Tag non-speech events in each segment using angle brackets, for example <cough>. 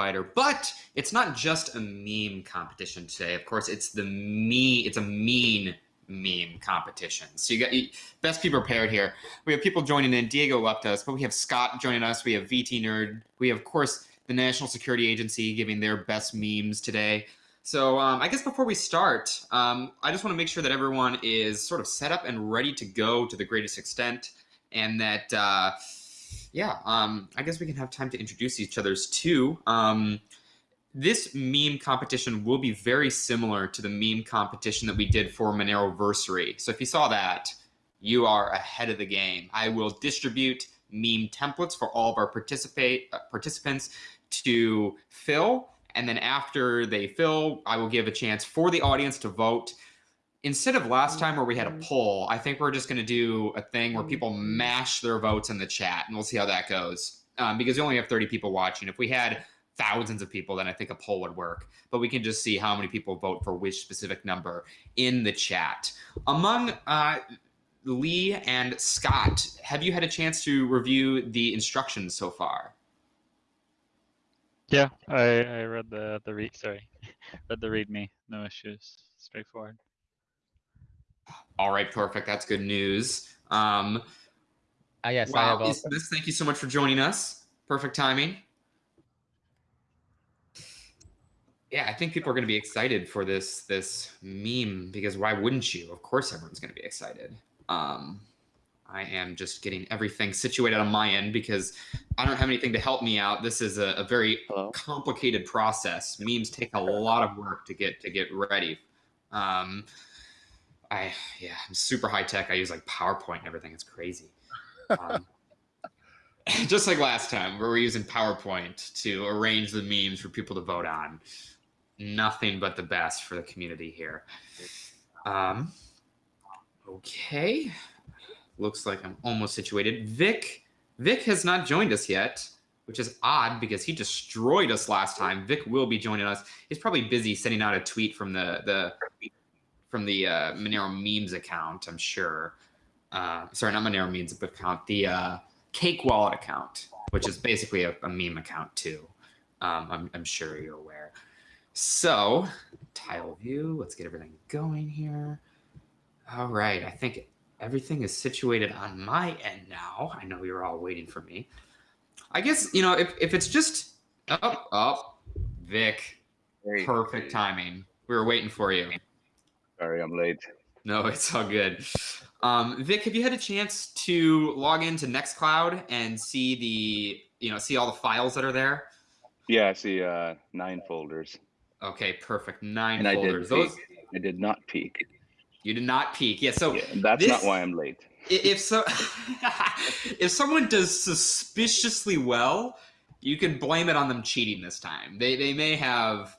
quieter. But it's not just a meme competition today. Of course, it's the me. It's a mean meme competition. So you got you, best be prepared here. We have people joining in. Diego left us, but we have Scott joining us. We have VT Nerd. We have, of course, the National Security Agency giving their best memes today. So um, I guess before we start, um, I just want to make sure that everyone is sort of set up and ready to go to the greatest extent, and that uh, yeah, um, I guess we can have time to introduce each other's too. Um, this meme competition will be very similar to the meme competition that we did for Moneroversary. So if you saw that, you are ahead of the game. I will distribute meme templates for all of our participate uh, participants to fill, and then after they fill, I will give a chance for the audience to vote. Instead of last time where we had a poll, I think we're just going to do a thing where people mash their votes in the chat, and we'll see how that goes. Um, because we only have 30 people watching. If we had thousands of people, then I think a poll would work. But we can just see how many people vote for which specific number in the chat. Among uh, Lee and Scott, have you had a chance to review the instructions so far? Yeah, I, I read the the read. Sorry, <laughs> read the README. No issues. Straightforward. All right, perfect. That's good news. Um, uh, yes, wow, I have also. thank you so much for joining us. Perfect timing. Yeah, I think people are going to be excited for this this meme because why wouldn't you? Of course, everyone's going to be excited. Um, I am just getting everything situated on my end because I don't have anything to help me out. This is a, a very Hello? complicated process. Memes take a lot of work to get to get ready. Um, I yeah, I'm super high tech. I use like PowerPoint and everything. It's crazy. Um, <laughs> <laughs> just like last time, where we're using PowerPoint to arrange the memes for people to vote on nothing but the best for the community here. Um, okay, looks like I'm almost situated. Vic, Vic has not joined us yet, which is odd because he destroyed us last time. Vic will be joining us. He's probably busy sending out a tweet from the the from the uh, Monero memes account. I'm sure. Uh, sorry, not Monero memes account. The uh, Cake Wallet account, which is basically a, a meme account too. Um, I'm, I'm sure you're aware. So tile view, let's get everything going here. All right, I think everything is situated on my end now. I know you're all waiting for me. I guess, you know, if, if it's just, oh, oh, Vic, perfect timing. We were waiting for you. Sorry, I'm late. No, it's all good. Um, Vic, have you had a chance to log into Nextcloud and see the, you know, see all the files that are there? Yeah, I see uh, nine folders. Okay, perfect. Nine and folders. I did, Those I did not peek. You did not peek. Yeah, so yeah, that's this, not why I'm late. If so, <laughs> if someone does suspiciously well, you can blame it on them cheating this time. They they may have,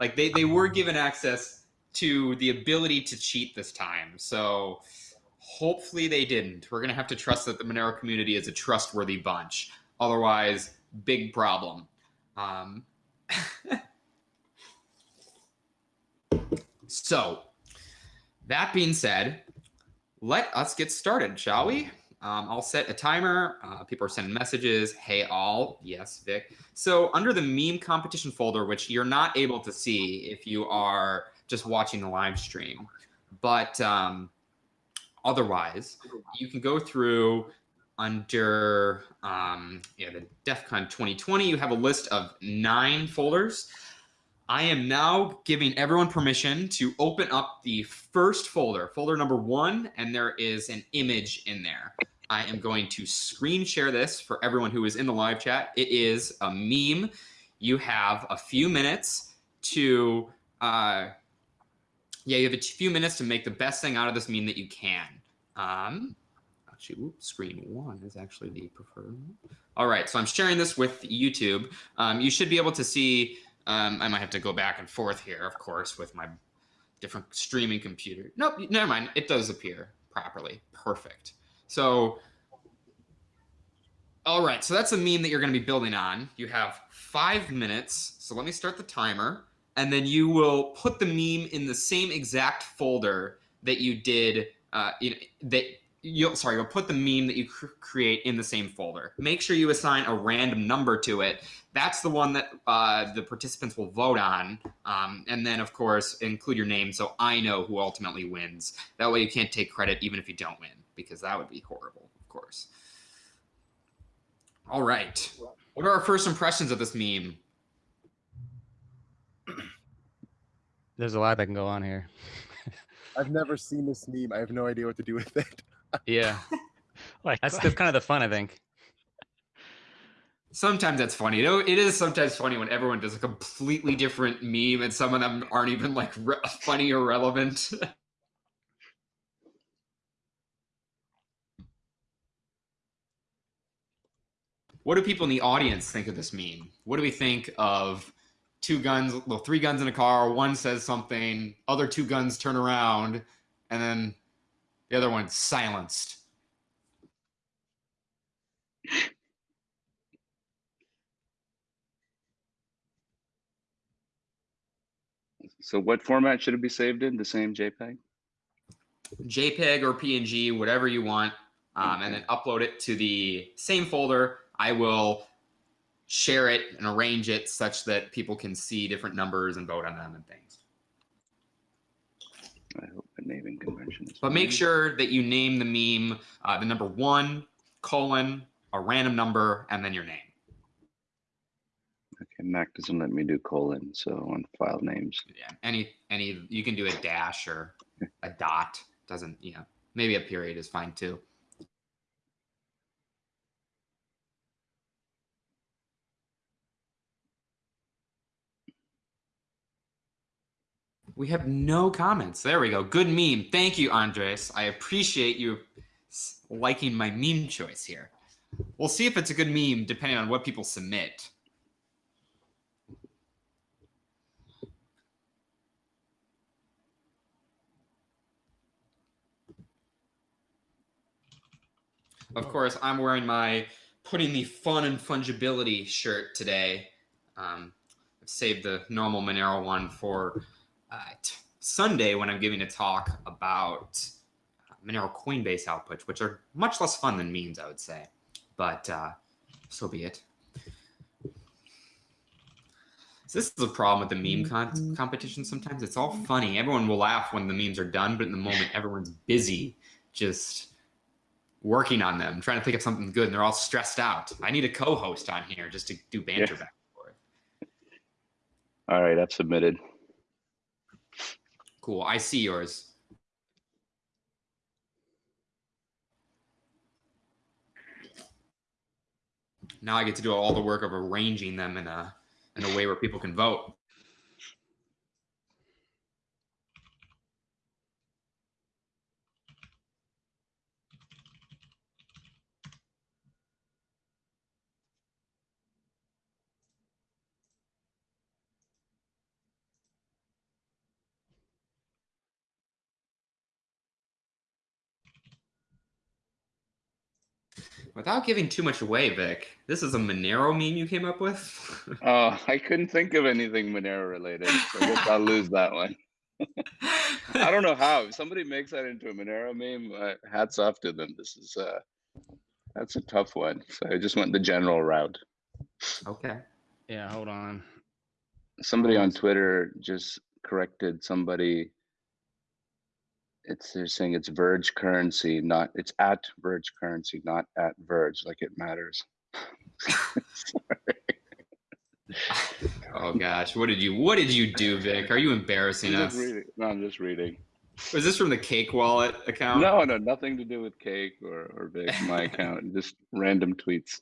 like they they were given access to the ability to cheat this time. So hopefully they didn't. We're gonna have to trust that the Monero community is a trustworthy bunch. Otherwise, big problem. Um, <laughs> So, that being said, let us get started, shall we? Um, I'll set a timer. Uh, people are sending messages. Hey, all. Yes, Vic. So under the meme competition folder, which you're not able to see if you are just watching the live stream, but um, otherwise, you can go through under um, yeah, the DEF CON 2020. You have a list of nine folders. I am now giving everyone permission to open up the first folder, folder number one, and there is an image in there. I am going to screen share this for everyone who is in the live chat. It is a meme. You have a few minutes to, uh, yeah, you have a few minutes to make the best thing out of this meme that you can. Um, actually, screen one is actually the preferred. All right, so I'm sharing this with YouTube. Um, you should be able to see um, I might have to go back and forth here, of course, with my different streaming computer. Nope, never mind. It does appear properly. Perfect. So, all right. So that's a meme that you're going to be building on. You have five minutes. So let me start the timer. And then you will put the meme in the same exact folder that you did, uh, you know, that you'll sorry you'll put the meme that you cr- create in the same folder. Make sure you assign a random number to it. That's the one that uh, the participants will vote on um, and then of course include your name so i know who ultimately wins. That way you can't take credit even if you don't win because that would be horrible of course. All right. What are our first impressions of this meme There's a lot that can go on here. I've <laughs> never seen this meme. I have no idea what to do with it. Yeah, <laughs> Like that's <laughs> the kind of the fun, I think. sometimes that's funny. You know, it is sometimes funny when everyone does a completely different meme and some of them aren't even like re- funny or relevant. what do people in the audience think of this meme? What do we think of two guns, well, three guns in a car? One says something, other two guns turn around, and then the other one's silenced. So what format should it be saved in? The same JPEG? JPEG or PNG, whatever you want, um, and then upload it to the same folder. I will share it and arrange it such that people can see different numbers and vote on them and things. I hope the naming convention is. But make sure that you name the meme uh, the number one colon a random number and then your name. Okay, Mac doesn't let me do colon, so on file names. Yeah, any any you can do a dash or a dot. Doesn't you know? Maybe a period is fine too. We have no comments. There we go. Good meme. Thank you, Andres. I appreciate you liking my meme choice here. We'll see if it's a good meme depending on what people submit. Of course, I'm wearing my putting the fun and fungibility shirt today. Um, I've saved the normal Monero one for Sunday when I'm giving a talk about uh, Monero Coinbase outputs, which are much less fun than memes, I would say. But uh, so be it. So this is a problem with the meme con- competition. Sometimes it's all funny. Everyone will laugh when the memes are done, but in the moment, everyone's busy just working on them, trying to think of something good, and they're all stressed out. I need a co-host on here just to do banter Yeah. back and forth. All right, I've submitted. Cool. I see yours. Now I get to do all the work of arranging them in a in a way where people can vote. Without giving too much away, Vic, this is a Monero meme you came up with. <laughs> Oh, I couldn't think of anything Monero related. So I guess I'll lose that one. <laughs> I don't know how. If somebody makes that into a Monero meme, uh, hats off to them. This is uh that's a tough one. So I just went the general route. Okay. Yeah, hold on. Somebody on Twitter just corrected somebody. It's they're saying it's Verge currency, not it's at Verge currency, not at Verge, like it matters. Oh gosh, what did you what did you do, Vic? Are you embarrassing I'm us? just reading. No, I'm just reading. Was this from the Cake Wallet account? No, no, nothing to do with cake or or Vic, my account. Just random tweets.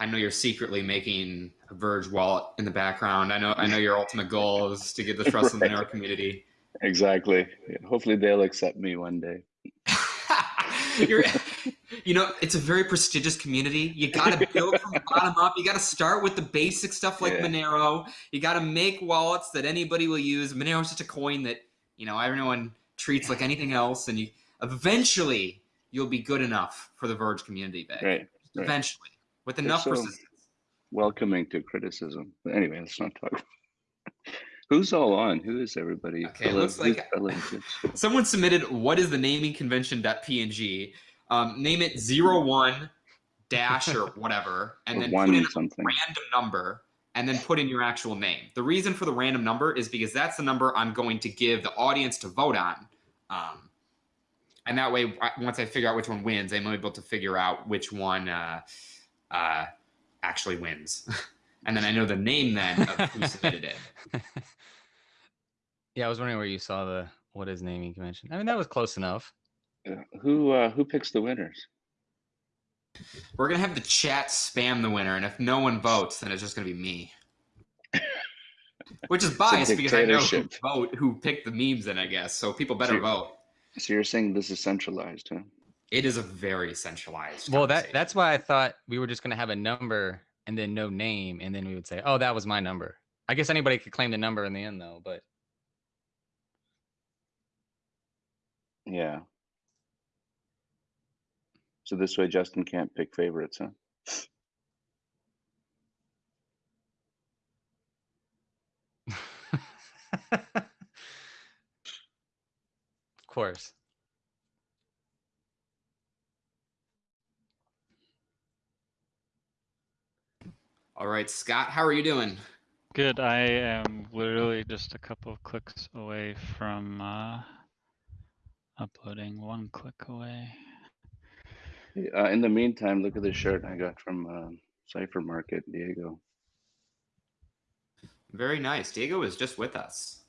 I know you're secretly making a Verge wallet in the background. I know I know your ultimate goal is to get the trust of the <laughs> Right. Monero community. Exactly. Hopefully they'll accept me one day. <laughs> You're, you know, it's a very prestigious community. You got to build from the bottom up. You got to start with the basic stuff like Yeah. Monero. You got to make wallets that anybody will use. Monero is such a coin that you know everyone treats like anything else, and you eventually you'll be good enough for the Verge community. Vic. Right. right. Eventually, with enough so- persistence. Welcoming to criticism. But anyway, let's not talk. <laughs> Who's all on? Who is everybody? Okay, looks like- Bella and Tips? Someone submitted what is the naming convention.png. Um, name it zero one dash or <laughs> whatever, and Or then put in a random number and then put in your actual name. The reason for the random number is because that's the number I'm going to give the audience to vote on. Um, and that way, once I figure out which one wins, I'm able to figure out which one uh, uh, actually wins. <laughs> and then I know the name then of who <laughs> submitted it. yeah, I was wondering where you saw the what is naming convention. I mean, that was close enough. Uh, Who uh, who picks the winners? We're gonna have the chat spam the winner, and if no one votes, then it's just gonna be me. <laughs> Which is biased because I know who dictatorship. vote who picked the memes in, I guess. So people better Sure. vote. So you're saying this is centralized, huh? It is a very centralized. Well, that that's why I thought we were just gonna have a number and then no name, and then we would say, "Oh, that was my number." I guess anybody could claim the number in the end, though. But Yeah. So this way, Justin can't pick favorites, huh? <laughs> of course. All right, Scott, how are you doing? Good. I am literally just a couple of clicks away from uh, uploading. One click away. Uh, in the meantime, look at this shirt I got from um, Cypher Market, Diego. Very nice. Diego was just with us.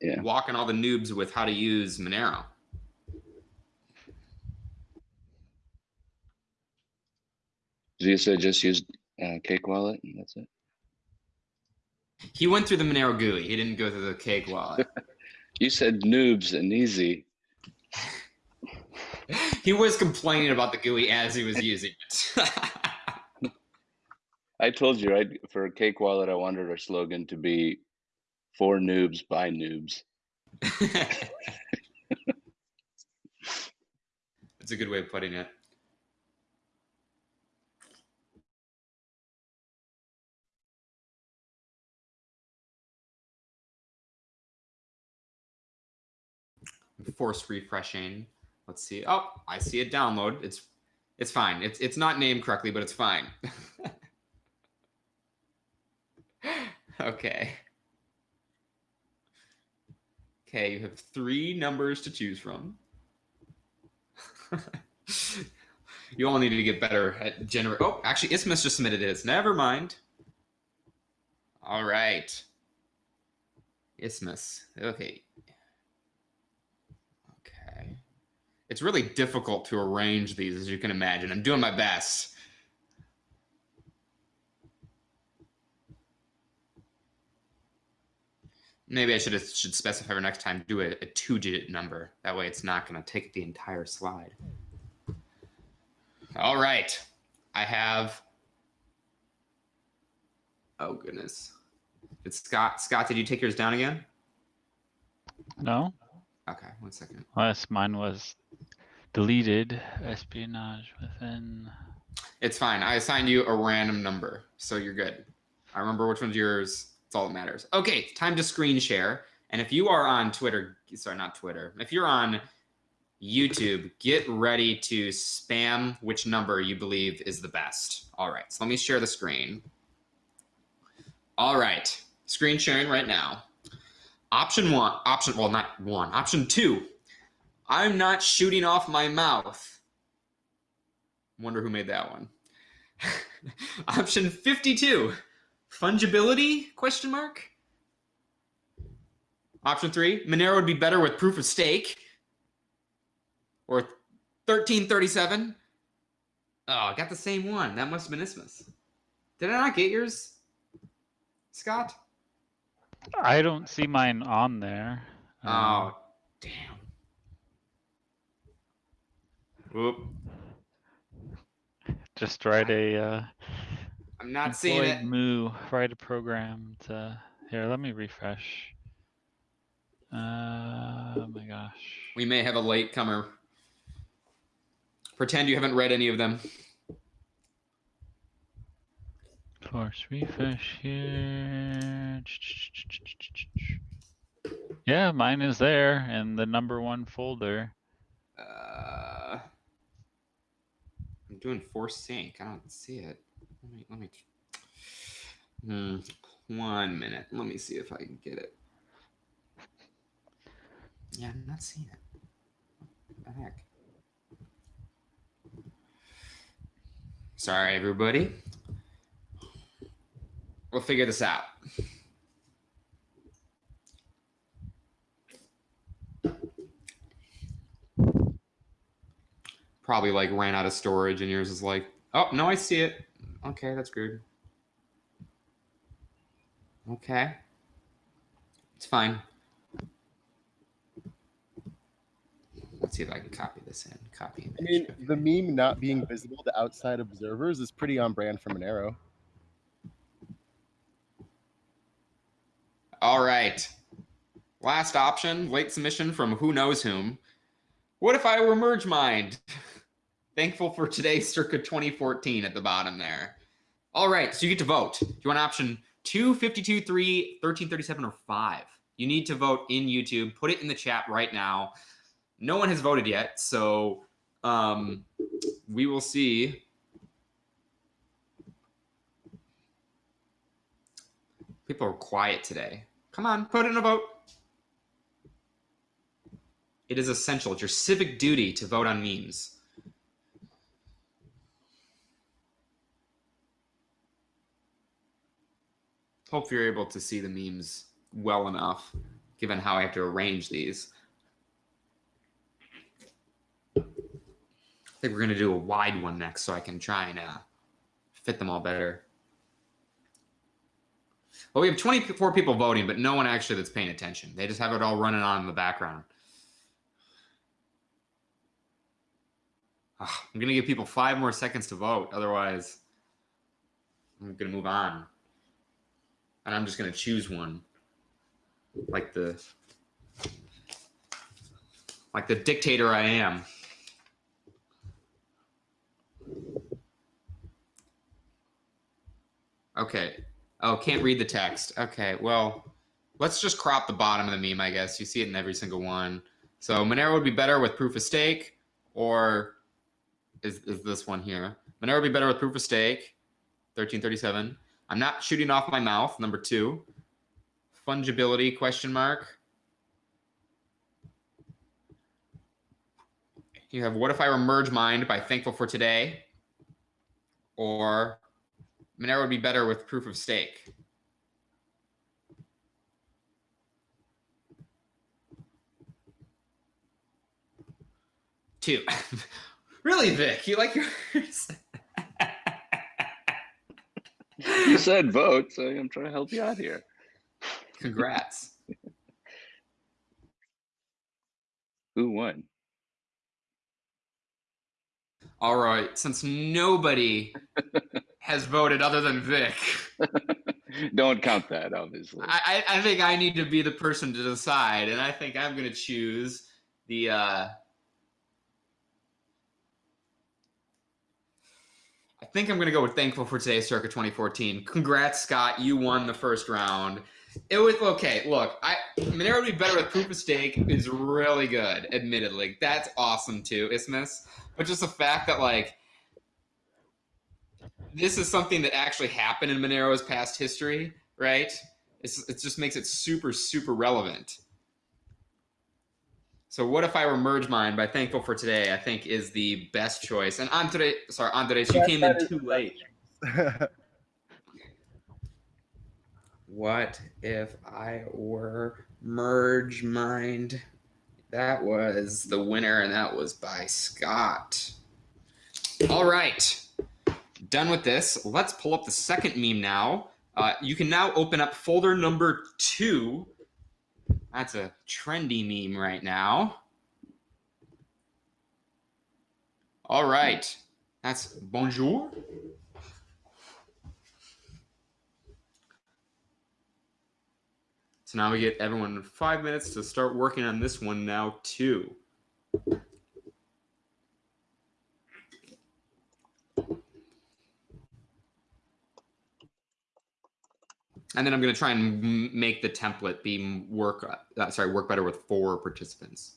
Yeah. Walking all the noobs with how to use Monero. You said just use uh, Cake Wallet, and that's it. He went through the Monero GUI. He didn't go through the cake wallet. <laughs> You said noobs and easy. <laughs> he was complaining about the GUI as he was <laughs> using it. I told you, right? For Cake Wallet, I wanted our slogan to be "For noobs by noobs." That's a good way of putting it. Force refreshing. Let's see. Oh, I see a download. It's it's fine. It's it's not named correctly, but it's fine. <laughs> okay. Okay, you have three numbers to choose from. <laughs> you all need to get better at generate. Oh, actually, Isthmus just submitted his. Never mind. All right. Isthmus. Okay. It's really difficult to arrange these, as you can imagine. I'm doing my best. Maybe I should should specify for next time. Do a, a two-digit number. That way, it's not going to take the entire slide. All right, I have. Oh goodness, did Scott? Scott, did you take yours down again? No, Okay, one second. unless mine was deleted. Espionage within. It's fine. I assigned you a random number, so you're good. I remember which one's yours. It's all that matters. Okay, time to screen share. And if you are on Twitter, sorry, not Twitter. If you're on YouTube, get ready to spam which number you believe is the best. All right, so let me share the screen. All right, screen sharing right now. Option one, option, well, not one, option two. I'm not shooting off my mouth. Wonder who made that one. <laughs> option 52. Fungibility? Question mark. Option three. Monero would be better with proof of stake. Or 1337. Oh, I got the same one. That must have been Isthmus. Did I not get yours, Scott? I don't see mine on there. Um, Oh, damn. Whoop. Just write a uh, I'm not seeing it. moo. Write a program to. Here, let me refresh. Uh, oh my gosh. We may have a late comer. Pretend you haven't read any of them. Force refresh here. Yeah, mine is there in the number one folder. Uh, I'm doing force sync. I don't see it. Let me let me. Hmm. One minute. Let me see if I can get it. Yeah, I'm not seeing it. What the heck? Sorry, everybody. We'll figure this out. Probably like ran out of storage, and yours is like, oh no, I see it. Okay, that's good. Okay, it's fine. Let's see if I can copy this in. Copy I mean, the meme not being visible to outside observers is pretty on brand for Monero. All right. Last option, late submission from who knows whom. What if I were merge mind? <laughs> Thankful for today's circa 2014 at the bottom there. All right, so you get to vote. Do you want option 2, 52, 3, 1337, or 5? You need to vote in YouTube. Put it in the chat right now. No one has voted yet, so um, we will see. People are quiet today. Come on, put in a vote. It is essential. It's your civic duty to vote on memes. Hope you're able to see the memes well enough, given how I have to arrange these. I think we're going to do a wide one next so I can try and uh, fit them all better. Well, we have 24 people voting, but no one actually that's paying attention. They just have it all running on in the background. Ah, I'm going to give people five more seconds to vote. Otherwise, I'm going to move on. And I'm just going to choose one. Like the like the dictator I am. Okay. Oh, can't read the text. Okay, well, let's just crop the bottom of the meme, I guess. You see it in every single one. So Monero would be better with proof of stake, or is, is this one here? Monero would be better with proof of stake, 1337. I'm not shooting off my mouth, number two. Fungibility, question mark. You have what if I were merge mind by thankful for today? Or Monero would be better with proof of stake. Two. <laughs> really, Vic? You like yours? You said vote, so I'm trying to help you out here. Congrats. Who won? All right. Since nobody <laughs> has voted other than Vic, <laughs> Don't count that, obviously. I, I I think I need to be the person to decide, and I think I'm going to choose the. Uh, I think I'm going to go with thankful for today, circa 2014. Congrats, Scott! You won the first round. It was okay. Look, I Monero would be better with proof of stake is really good. Admittedly, that's awesome too, Isthmus. But just the fact that like this is something that actually happened in Monero's past history, right? It's, it just makes it super, super relevant. So what if I were merge mine by thankful for today? I think is the best choice. And Andre, sorry, Andres, you Yes, came in too late. <laughs> What if I were merge mind? That was the winner, and that was by Scott. All right, done with this. Let's pull up the second meme now. Uh, you can now open up folder number two. That's a trendy meme right now. All right, that's bonjour. So now we get everyone five minutes to start working on this one now too. And then I'm going to try and make the template be work, uh, sorry, work better with four participants.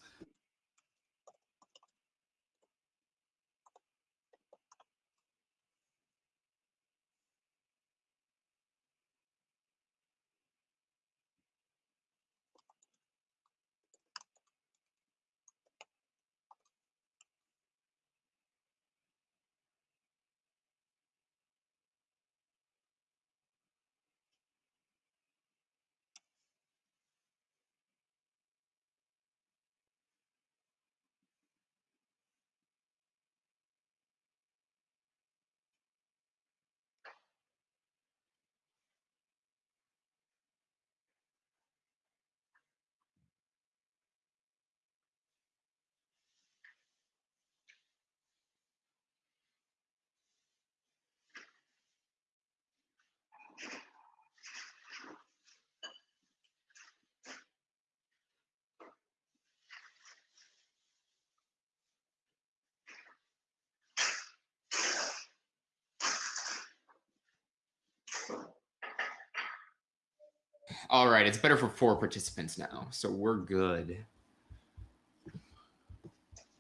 All right, it's better for four participants now, so we're good.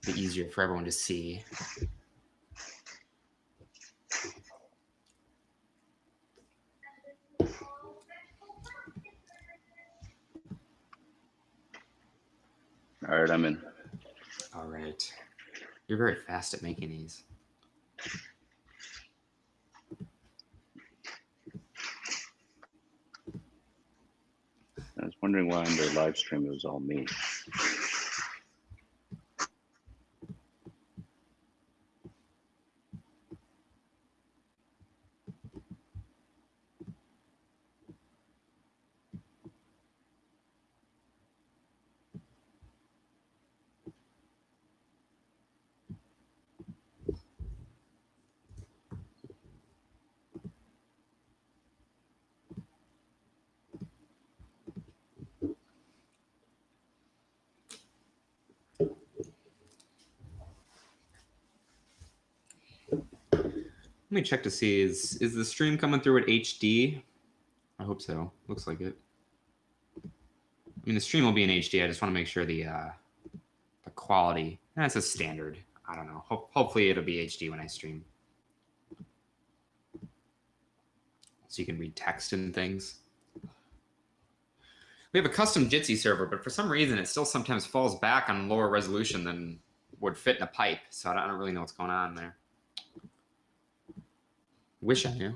Be easier for everyone to see. All right, I'm in. All right. You're very fast at making these. Wondering why on their live stream it was all me. Let me check to see is is the stream coming through at HD? I hope so. Looks like it. I mean, the stream will be in HD. I just want to make sure the uh, the quality. That's a standard. I don't know. Ho- hopefully, it'll be HD when I stream, so you can read text and things. We have a custom Jitsi server, but for some reason, it still sometimes falls back on lower resolution than would fit in a pipe. So I don't, I don't really know what's going on there. Wish I knew.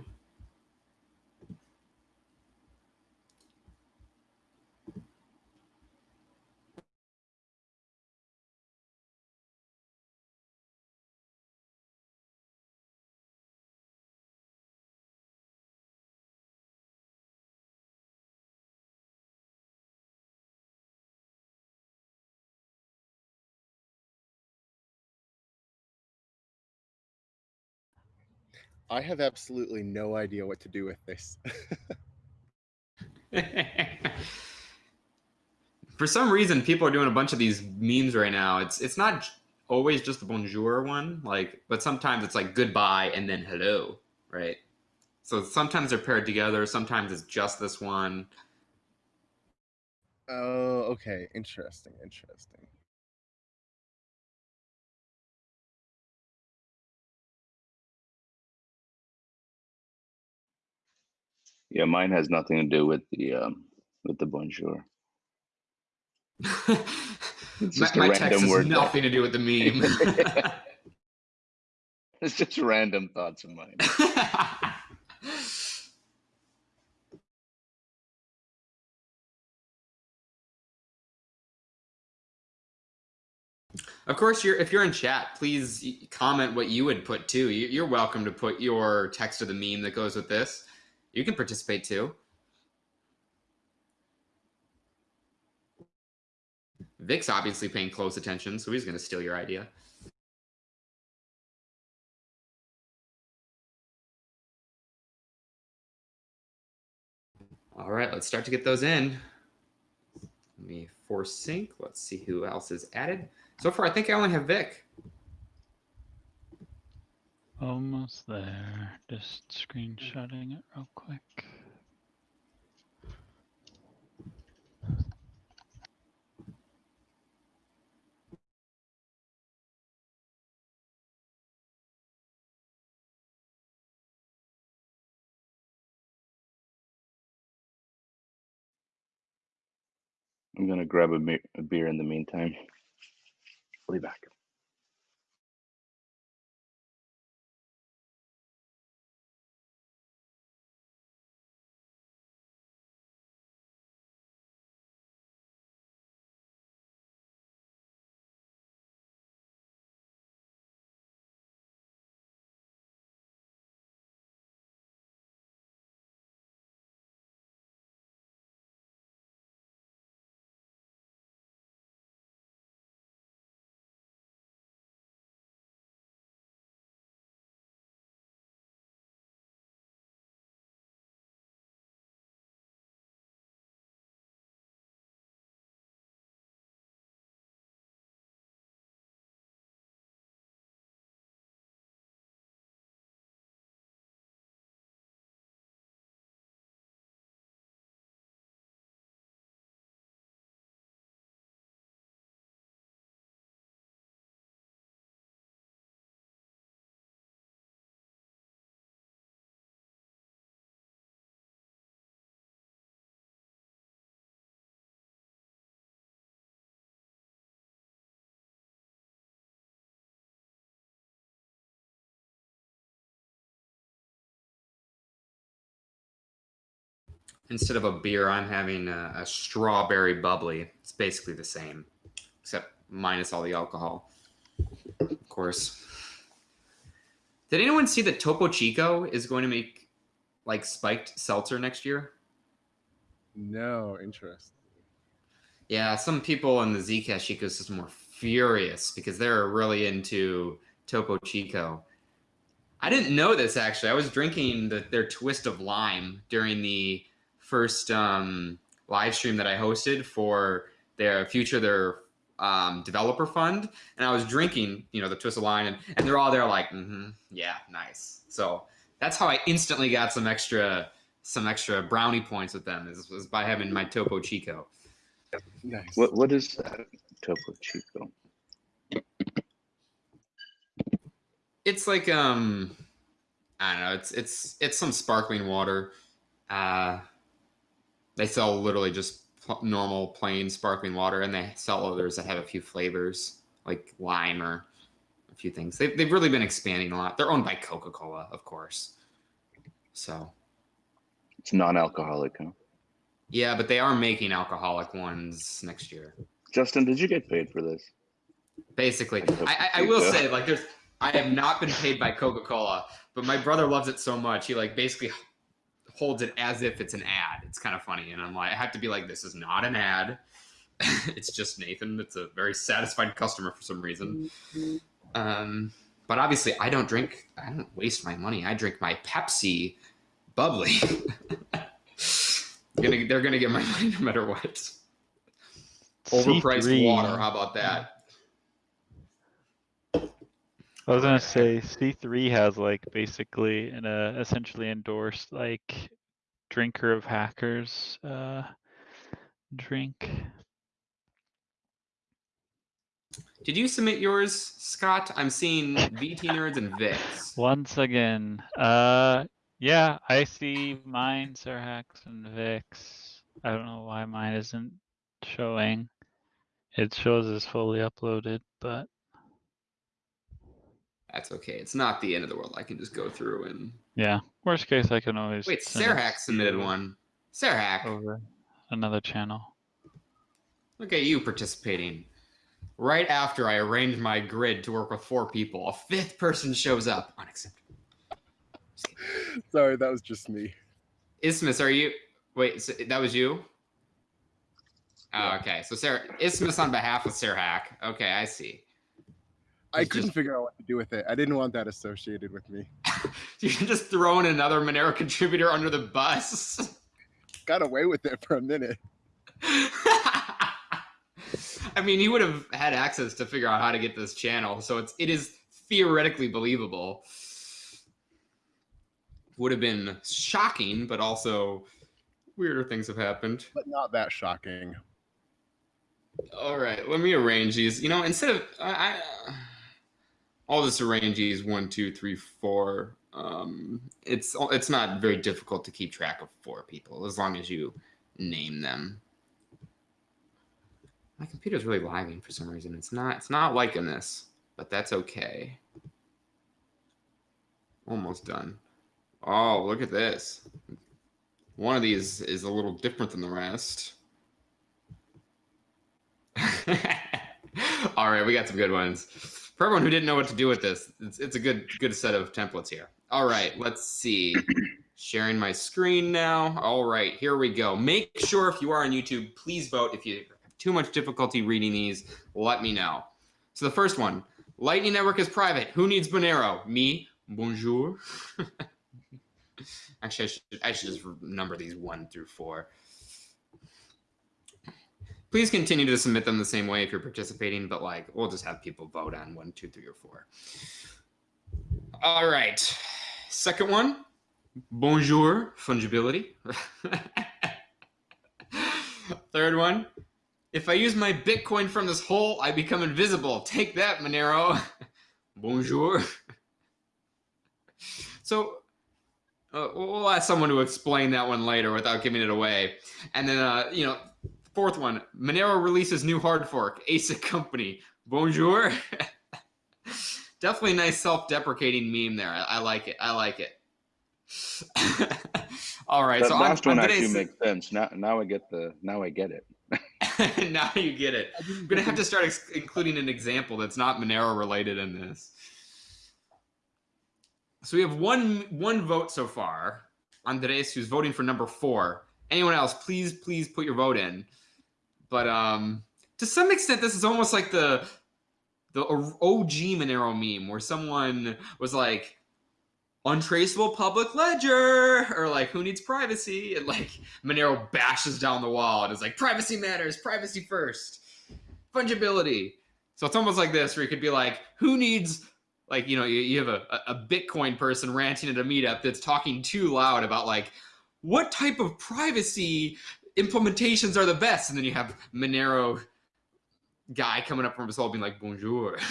I have absolutely no idea what to do with this. <laughs> For some reason, people are doing a bunch of these memes right now. It's it's not always just the bonjour one, like, but sometimes it's like goodbye and then hello, right? So sometimes they're paired together. Sometimes it's just this one. oh, okay. Interesting. Interesting. Yeah, mine has nothing to do with the um with the bonjour. <laughs> It's my just a my random text has word. nothing to do with the meme. <laughs> It's just random thoughts of mine. Of course, you're if you're in chat, please comment what you would put too. You're welcome to put your text of the meme that goes with this. You can participate too. Vic's obviously paying close attention, so he's going to steal your idea. All right, let's start to get those in. Let me force sync. Let's see who else is added. So far, I think I only have Vic. Almost there. Just screenshotting it real quick. I'm going to grab a, a beer in the meantime. I'll be back. Instead of a beer, I'm having a, a strawberry bubbly. It's basically the same, except minus all the alcohol. Of course. Did anyone see that Topo Chico is going to make like spiked seltzer next year? No, interest. Yeah, some people in the Zcash ecosystem were furious because they're really into Topo Chico. I didn't know this actually. I was drinking the, their twist of lime during the first um, live stream that I hosted for their future their um, developer fund, and I was drinking, you know, the twist of lime, and, and they're all there like, mm-hmm, yeah, nice. So that's how I instantly got some extra some extra brownie points with them is, was by having my Topo Chico. Nice. What what is that? Topo Chico. It's like um, I don't know. It's it's it's some sparkling water. Uh, they sell literally just normal plain sparkling water, and they sell others that have a few flavors like lime or a few things. They've they've really been expanding a lot. They're owned by Coca Cola, of course. So It's non-alcoholic, huh? yeah, but they are making alcoholic ones next year. Justin, did you get paid for this? Basically, I, I, I will say like there's I have not been paid by Coca Cola, but my brother loves it so much he like basically holds it as if it's an ad. It's kind of funny, and I'm like I have to be like this is not an ad. <laughs> it's just Nathan. It's a very satisfied customer for some reason. Um, but obviously, I don't drink. I don't waste my money. I drink my Pepsi bubbly. <laughs> gonna, they're gonna get my <laughs> money no matter what. Overpriced C3 water. How about that? I was gonna say C three has like basically an uh, essentially endorsed like drinker of hackers uh drink. Did you submit yours, Scott? I'm seeing VT nerds and Vix. <laughs> Once again, uh yeah, I see mine, Sirhax and Vix. I don't know why mine isn't showing. It shows as fully uploaded, but That's okay. It's not the end of the world. I can just go through and yeah. Worst case I can always wait. send it Sarahak submitted you one. Sarahak, over another channel. look at you participating. Right after I arrange my grid to work with four people, a fifth person shows up. Unacceptable. Sorry, that was just me. Isthmus, are you? Wait, so that was you. Oh, okay. So Sarah, Isthmus on behalf of Sarah Hack. Okay, I see. I couldn't just- figure out what to do with it. I didn't want that associated with me. <laughs> <laughs> You can just throw in another Monero contributor under the bus. <laughs> Got away with it for a minute. I mean, he would have had access to figure out how to get this channel, so it's it is theoretically believable. Would have been shocking, but also weirder things have happened. But not that shocking. All right, let me arrange these. You know, instead of I, I Just arrange these one, two, three, four. Um, it's it's not very difficult to keep track of four people as long as you name them. My computer's really lagging for some reason. It's not. It's not liking this, but that's okay. Almost done. Oh, look at this. One of these is a little different than the rest. <laughs> All right, we got some good ones. For everyone who didn't know what to do with this, it's, it's a good good set of templates here. All right, let's see. <clears throat> Sharing my screen now. All right, here we go. Make sure if you are on YouTube, please vote. If you have too much difficulty reading these, let me know. So the first one, Lightning Network is private. Who needs Monero? Me. Bonjour. <laughs> Actually, I should, I should just number these one through four. Please continue to submit them the same way if you're participating, but like we'll just have people vote on one, two, three, or four. All right. Second one. Bonjour, fungibility. <laughs> Third one. If I use my Bitcoin from this hole, I become invisible. Take that, Monero. <laughs> Bonjour. So uh, we'll ask someone to explain that one later without giving it away. And then, uh, you know, fourth one, Monero releases new hard fork, ASIC company. Bonjour. <laughs> Definitely nice self-deprecating meme there. I, I like it. I like it. <laughs> All right. That so last on, one on actually today's, makes sense. Now, now I get the. Now I get it. <laughs> now you get it. I'm gonna have to start including an example that's not Monero related in this. So we have one one vote so far. Andres, who's voting for number four. Anyone else, please, please put your vote in. But um, to some extent, this is almost like the the OG Monero meme, where someone was like, "Untraceable public ledger," or like, "Who needs privacy?" and like Monero bashes down the wall and is like, "Privacy matters. Privacy first. Fungibility." So it's almost like this, where you could be like, "Who needs?" Like you know, you, you have a, a Bitcoin person ranting at a meetup that's talking too loud about like what type of privacy implementations are the best, and then you have Monero guy coming up from his hole being like, "Bonjour." <laughs>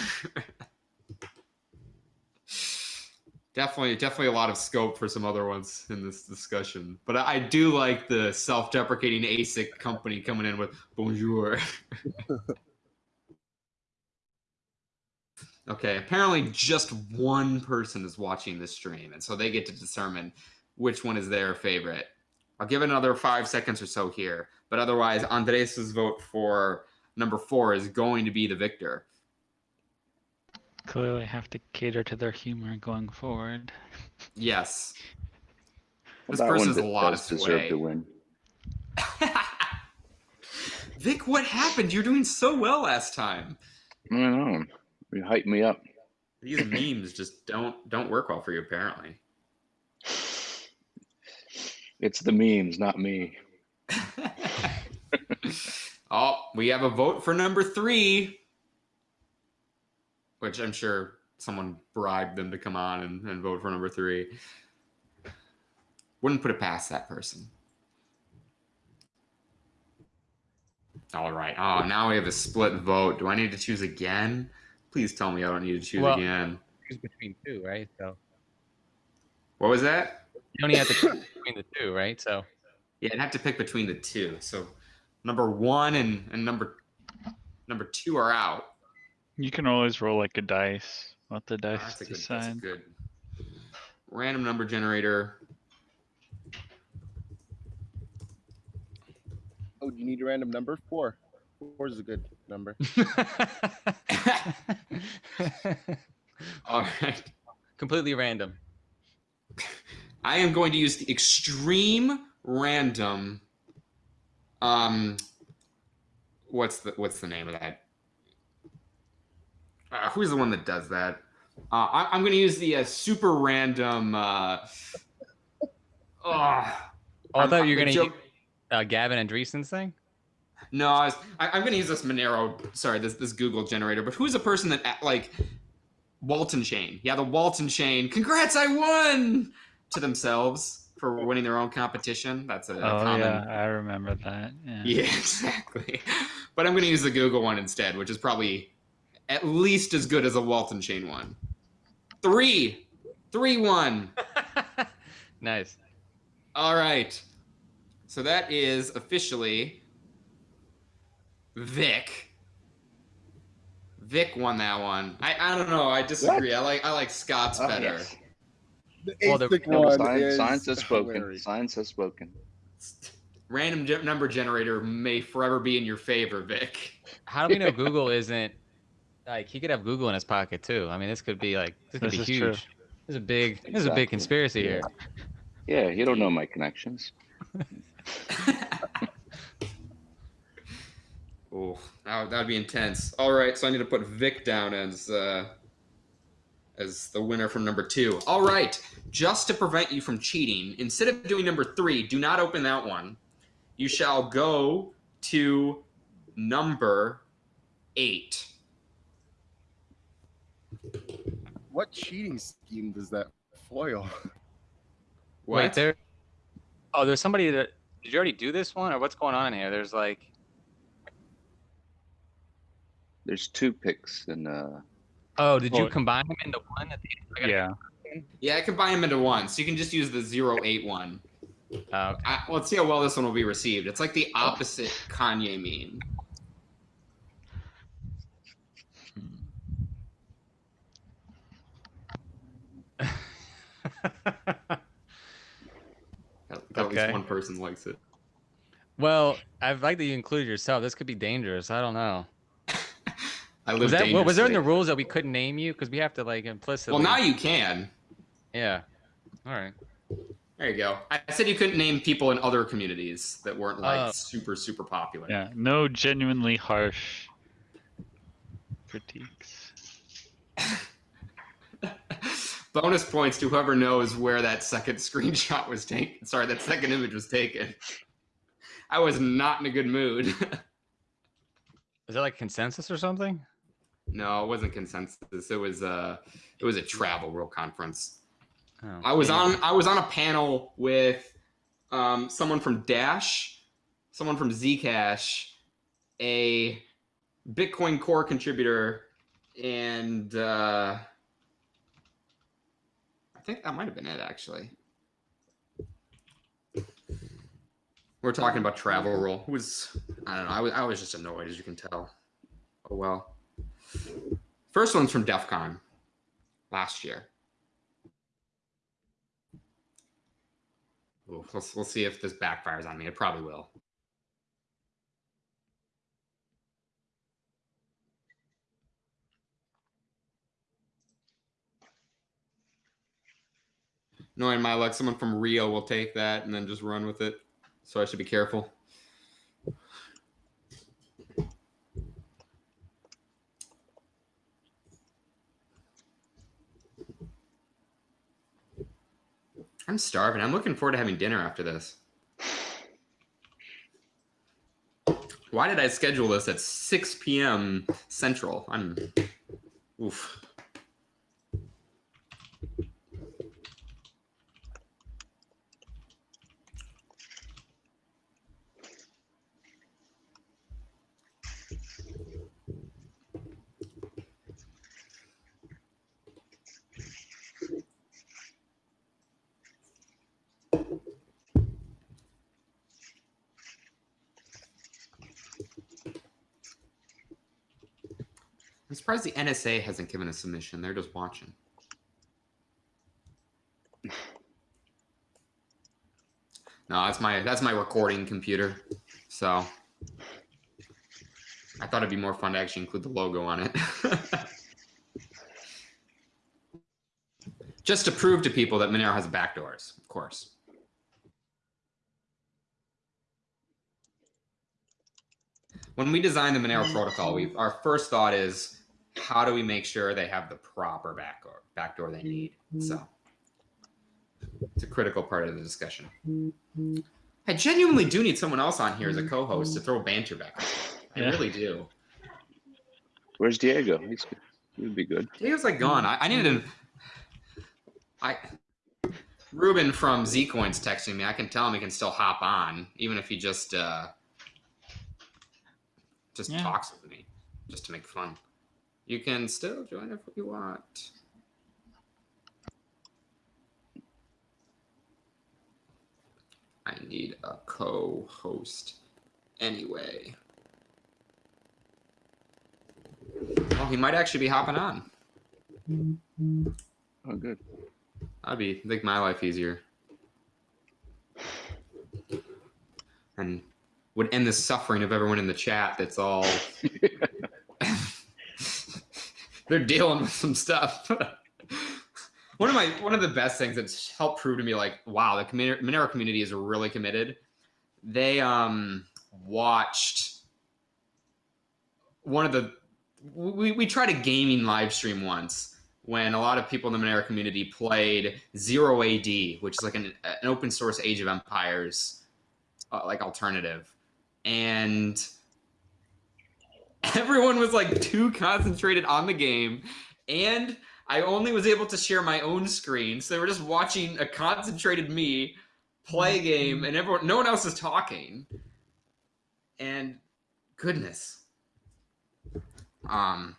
definitely, definitely a lot of scope for some other ones in this discussion. But I, I do like the self-deprecating ASIC company coming in with "Bonjour." <laughs> Okay, apparently just one person is watching this stream, and so they get to determine which one is their favorite. I'll give it another five seconds or so here, but otherwise, Andres's vote for number four is going to be the victor. Clearly have to cater to their humor going forward. Yes. This That one a lot of deserve sway. to win. <laughs> Vic, what happened? You're doing so well last time. I know. You hype me up. These memes just don't don't work well for you, apparently. It's the memes, not me. <laughs> oh, we have a vote for number three, which I'm sure someone bribed them to come on and, and vote for number three. Wouldn't put it past that person. All right. Oh, now we have a split vote. Do I need to choose again? Please tell me I don't need to choose Well- again. Choose between two, right? So What was that? you only have to choose between the two, right? So Yeah, I'd have to pick between the two. So number one and, and number number two are out. You can always roll like a dice. Let the Oh, dice that's a good. That's decide. good. Random number generator. Oh, do you need a random number? Four. Four is a good number. <laughs> <laughs> All right. completely random. <laughs> I am going to use the extreme random. Um, what's the what's the name of that? Uh, who's the one that does that? Uh, I, I'm going to use the uh, super random. Uh, oh, Oh, I thought you were joke- use uh, Gavin Andresen's thing. No, I was, I, I'm going to use this Monero. Sorry, this this Google generator. But who's a person that like Walton Chain? Yeah, the Walton Chain. Congrats, I won to themselves for winning their own competition. That's a, Oh common. yeah, I remember that. Yeah. Yeah, <laughs> exactly. But I'm going to use the Google one instead, which is probably at least as good as a Walton Chain one. Three, three, one. <laughs> nice. All right. So that is officially Vic. Vic won that one. I, I don't know. I disagree. I like I like Scott's Oh, better. yes. The Well, the- No, one science, is science has spoken. hilarious. Science has spoken. Random ge- number generator may forever be in your favor, Vic. How do we know <laughs> Google isn't like he could have Google in his pocket too? I mean, this could be like this could This be is true. huge. This is a big this is a big conspiracy here. Yeah, you don't know my connections. <laughs> Oh, that would, that would be intense. All right, so I need to put Vic down as uh, as the winner from number two. All right, just to prevent you from cheating, instead of doing number three, do not open that one. You shall go to number eight. What cheating scheme does that foil? <laughs> What? Wait, there. Oh, there's somebody that. Did you already do this one, or what's going on in here? There's like. There's two picks and uh Oh, did you Oh. combine them into one? At the end? I Yeah. Yeah, I combine them into one, so you can just use the zero eight one. Oh, okay. I, let's see how well this one will be received. It's like the opposite Kanye meme. Hmm. At, at Okay. least one person likes it. well, I'd like that you include yourself. This could be dangerous. I don't know. I live Was that what was there in the rules that we couldn't name you? Because we have to like implicitly. Well, now you can. Yeah. All right. There you go. I said you couldn't name people in other communities that weren't like Oh. super super popular. Yeah. No genuinely harsh critiques. <laughs> Bonus points to whoever knows where that second <laughs> screenshot was taken. Sorry, that second image was taken. I was not in a good mood. <laughs> Is that like consensus or something? No, it wasn't consensus. It was a it was a travel rule conference. Oh, I was yeah. on I was on a panel with um, someone from Dash, someone from Zcash, a Bitcoin Core contributor, and uh, I think that might have been it actually. We're talking about travel rule. It was I don't know. I was I was just annoyed as you can tell. Oh well. First one's from DEF CON last year. Ooh, we'll, we'll see if this backfires on me. It probably will. Knowing my luck, someone from Rio will take that and then just run with it. So I should be careful. I'm starving. I'm looking forward to having dinner after this. Why did I schedule this at 6 p.m. Central? I'm oof. Surprised the NSA hasn't given a submission. They're just watching. <sighs> No, that's my that's my recording computer. So I thought it'd be more fun to actually include the logo on it. <laughs> Just to prove to people that Monero has backdoors, of course. When we design the Monero protocol, we our first thought is how do we make sure they have the proper backdoor backdoor they need? So it's a critical part of the discussion. I genuinely do need someone else on here as a co-host to throw banter back. I Yeah. really do. where's Diego? He's good. He would be good. Diego's like gone. I, I needed to. I Ruben from Zcoin's texting me. I can tell him he can still hop on, even if he just uh just Yeah. talks with me, just to make fun. You can still join if you want. I need a co-host anyway. Oh, he might actually be hopping on. Oh, good. That'd be make my life easier. And would end the suffering of everyone in the chat that's all <laughs> they're dealing with some stuff. <laughs> one of my one of the best things that's helped prove to me like wow the Monero community is really committed. They um watched one of the we, we tried a gaming live stream once when a lot of people in the Monero community played Zero AD, which is like an, an open source Age of Empires uh, like alternative, and everyone was like too concentrated on the game, and I only was able to share my own screen, so they were just watching a concentrated me play a game, and everyone, no one else is talking, and goodness, um.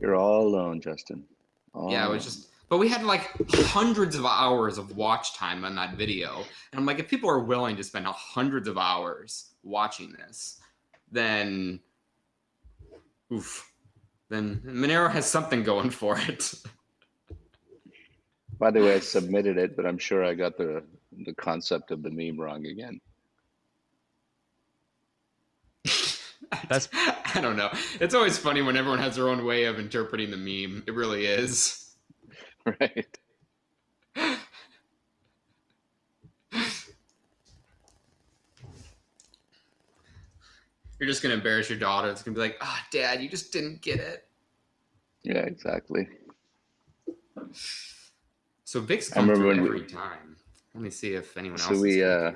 You're all alone, Justin. All Yeah, it was just, but we had like hundreds of hours of watch time on that video. And I'm like, if people are willing to spend hundreds of hours watching this, then, oof, then Monero has something going for it. By the way, I submitted it, but I'm sure I got the the concept of the meme wrong again. <laughs> That's- I don't know. It's always funny when everyone has their own way of interpreting the meme. It really is. <laughs> Right. You're just gonna embarrass your daughter. It's gonna be like, ah, dad, you just didn't get it. Yeah, exactly. So Vic's I come remember when we- every time. Let me see if anyone else. So we uh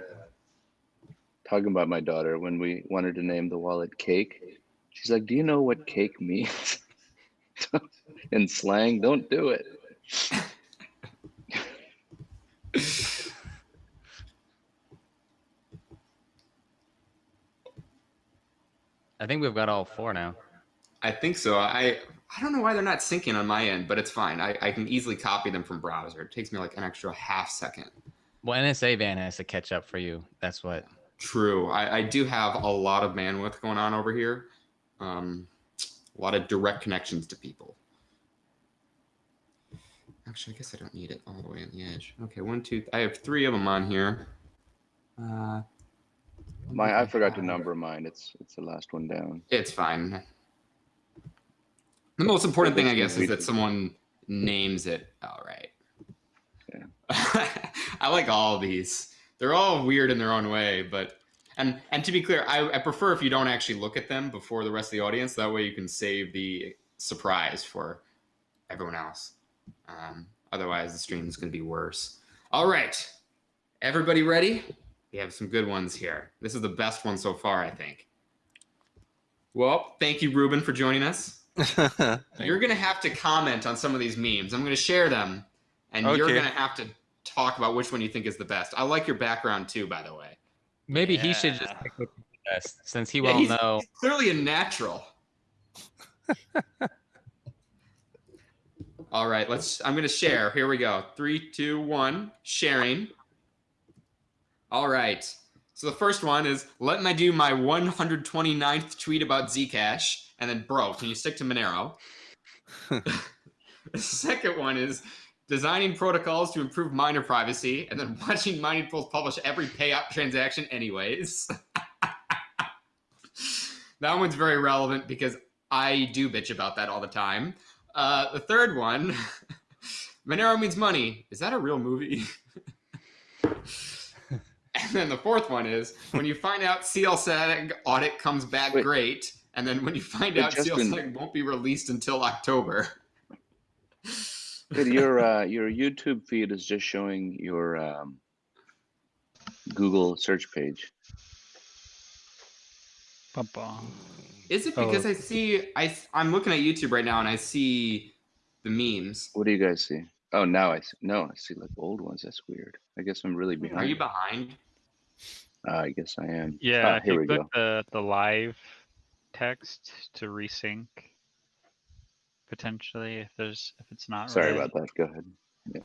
talking about my daughter when we wanted to name the wallet cake. She's like, "Do you know what cake means?" <laughs> In slang, don't do it. <laughs> I think we've got all four now. I think so. I I don't know why they're not syncing on my end, but it's fine. I, I can easily copy them from browser. It takes me like an extra half second. Well, NSA van has to catch up for you. That's what. True. I, I do have a lot of bandwidth going on over here. Um, a lot of direct connections to people. Actually, I guess I don't need it all the way on the edge. Okay, one, two. I have three of them on here. Uh, My I forgot to have? number mine. It's it's the last one down. It's fine. The most important thing, I guess, is that someone names it. All right. Yeah. <laughs> I like all of these. They're all weird in their own way, but and and to be clear, I, I prefer if you don't actually look at them before the rest of the audience. That way, you can save the surprise for everyone else. Um, otherwise, the stream is going to be worse. All right, everybody ready? We have some good ones here. This is the best one so far, I think. Well, thank you, Ruben, for joining us. <laughs> You're going to have to comment on some of these memes. I'm going to share them, and you're going to have to talk about which one you think is the best. I like your background too, by the way. Maybe he should just pick the best, since he Yeah, won't know. he's clearly a natural. <laughs> All right, let's. I'm going to share. Here we go. Three, two, one. Sharing. All right. So the first one is let me do my 129th tweet about Zcash, and then, bro, can you stick to Monero? <laughs> the second one is designing protocols to improve miner privacy, and then watching mining pools publish every payout transaction, anyways. <laughs> that one's very relevant because I do bitch about that all the time. Uh, the third one, <laughs> Monero means money. Is that a real movie? <laughs> and then the fourth one is when you find out CLSAG audit comes back Wait. great, and then when you find Wait, out Justin. CLSAG won't be released until October. Your <laughs> uh, your YouTube feed is just showing your um, Google search page. Bum-bum. Is it Oh. because I see I I'm looking at YouTube right now and I see the memes. What do you guys see? Oh, now I see. No, I see like old ones. That's weird. I guess I'm really behind. Are you behind? Uh, I guess I am. Yeah, Ah, if here we go. the the live text to resync, potentially if there's if it's not. Sorry red. about that. Go ahead. Yeah.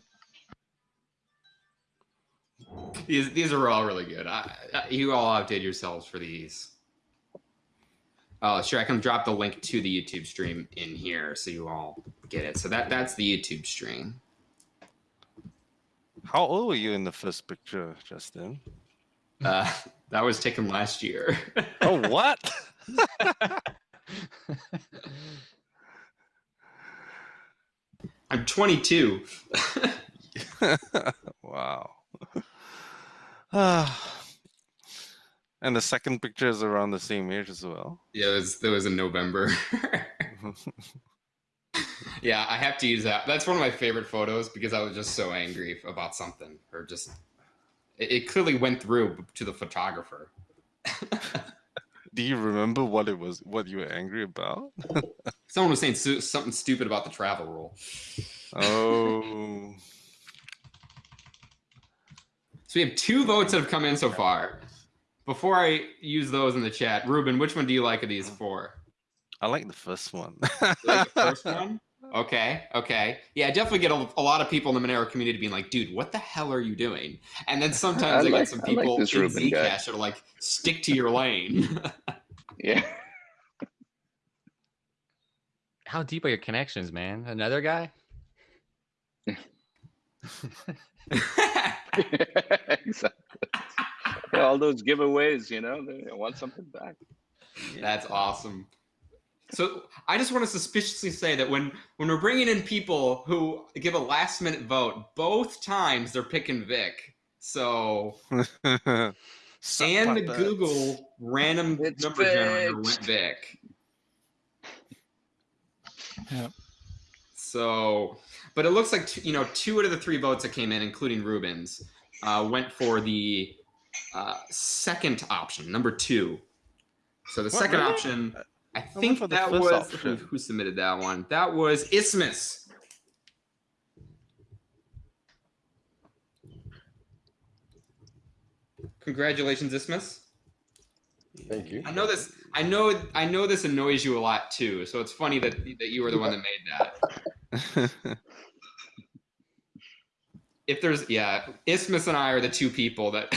These these are all really good. I, I, you all outdid yourselves for these. Oh, sure. I can drop the link to the YouTube stream in here so you all get it. So that that's the YouTube stream. How old were you in the first picture, Justin? Uh, <laughs> that was taken last year. Oh, what? <laughs> I'm 22. <laughs> wow. Ah. <sighs> and the second picture is around the same age as well. yeah, it was, it was in November. yeah, I have to use that. That's one of my favorite photos because I was just so angry about something, or just it, it clearly went through to the photographer. <laughs> Do you remember what it was? What you were angry about? <laughs> Someone was saying something stupid about the travel rule. Oh, <laughs> So we have two votes that have come in so far. Before I use those in the chat, Ruben, which one do you like of these four? I like the first one. Like the first one? Okay, okay. Yeah, I definitely get a, a lot of people in the Monero community being like, dude, what the hell are you doing? And then <laughs> sometimes I I, like- get some I like people this in Ruben guy. Zcash that are like, stick to your lane. <laughs> Yeah. <laughs> How deep are your connections, man? Another guy? exactly. All those giveaways, you know, they want something back. That's awesome. So I just want to suspiciously say that when when we're bringing in people who give a last minute vote, both times they're picking Vic. So <laughs> Suck and the. Google random It's number generator went Vic. Yep. So, but it looks like two, you know two out of the three votes that came in, including Rubens, uh, went for the uh, second option, number two. So the What, second really? option, I think for that was option. who, who submitted that one. That was Isthmus. Congratulations, Isthmus. Thank you. I know this. I know. I know this annoys you a lot too. So it's funny that that you were the one that made that. <laughs> If there's, yeah, Isthmus and I are the two people that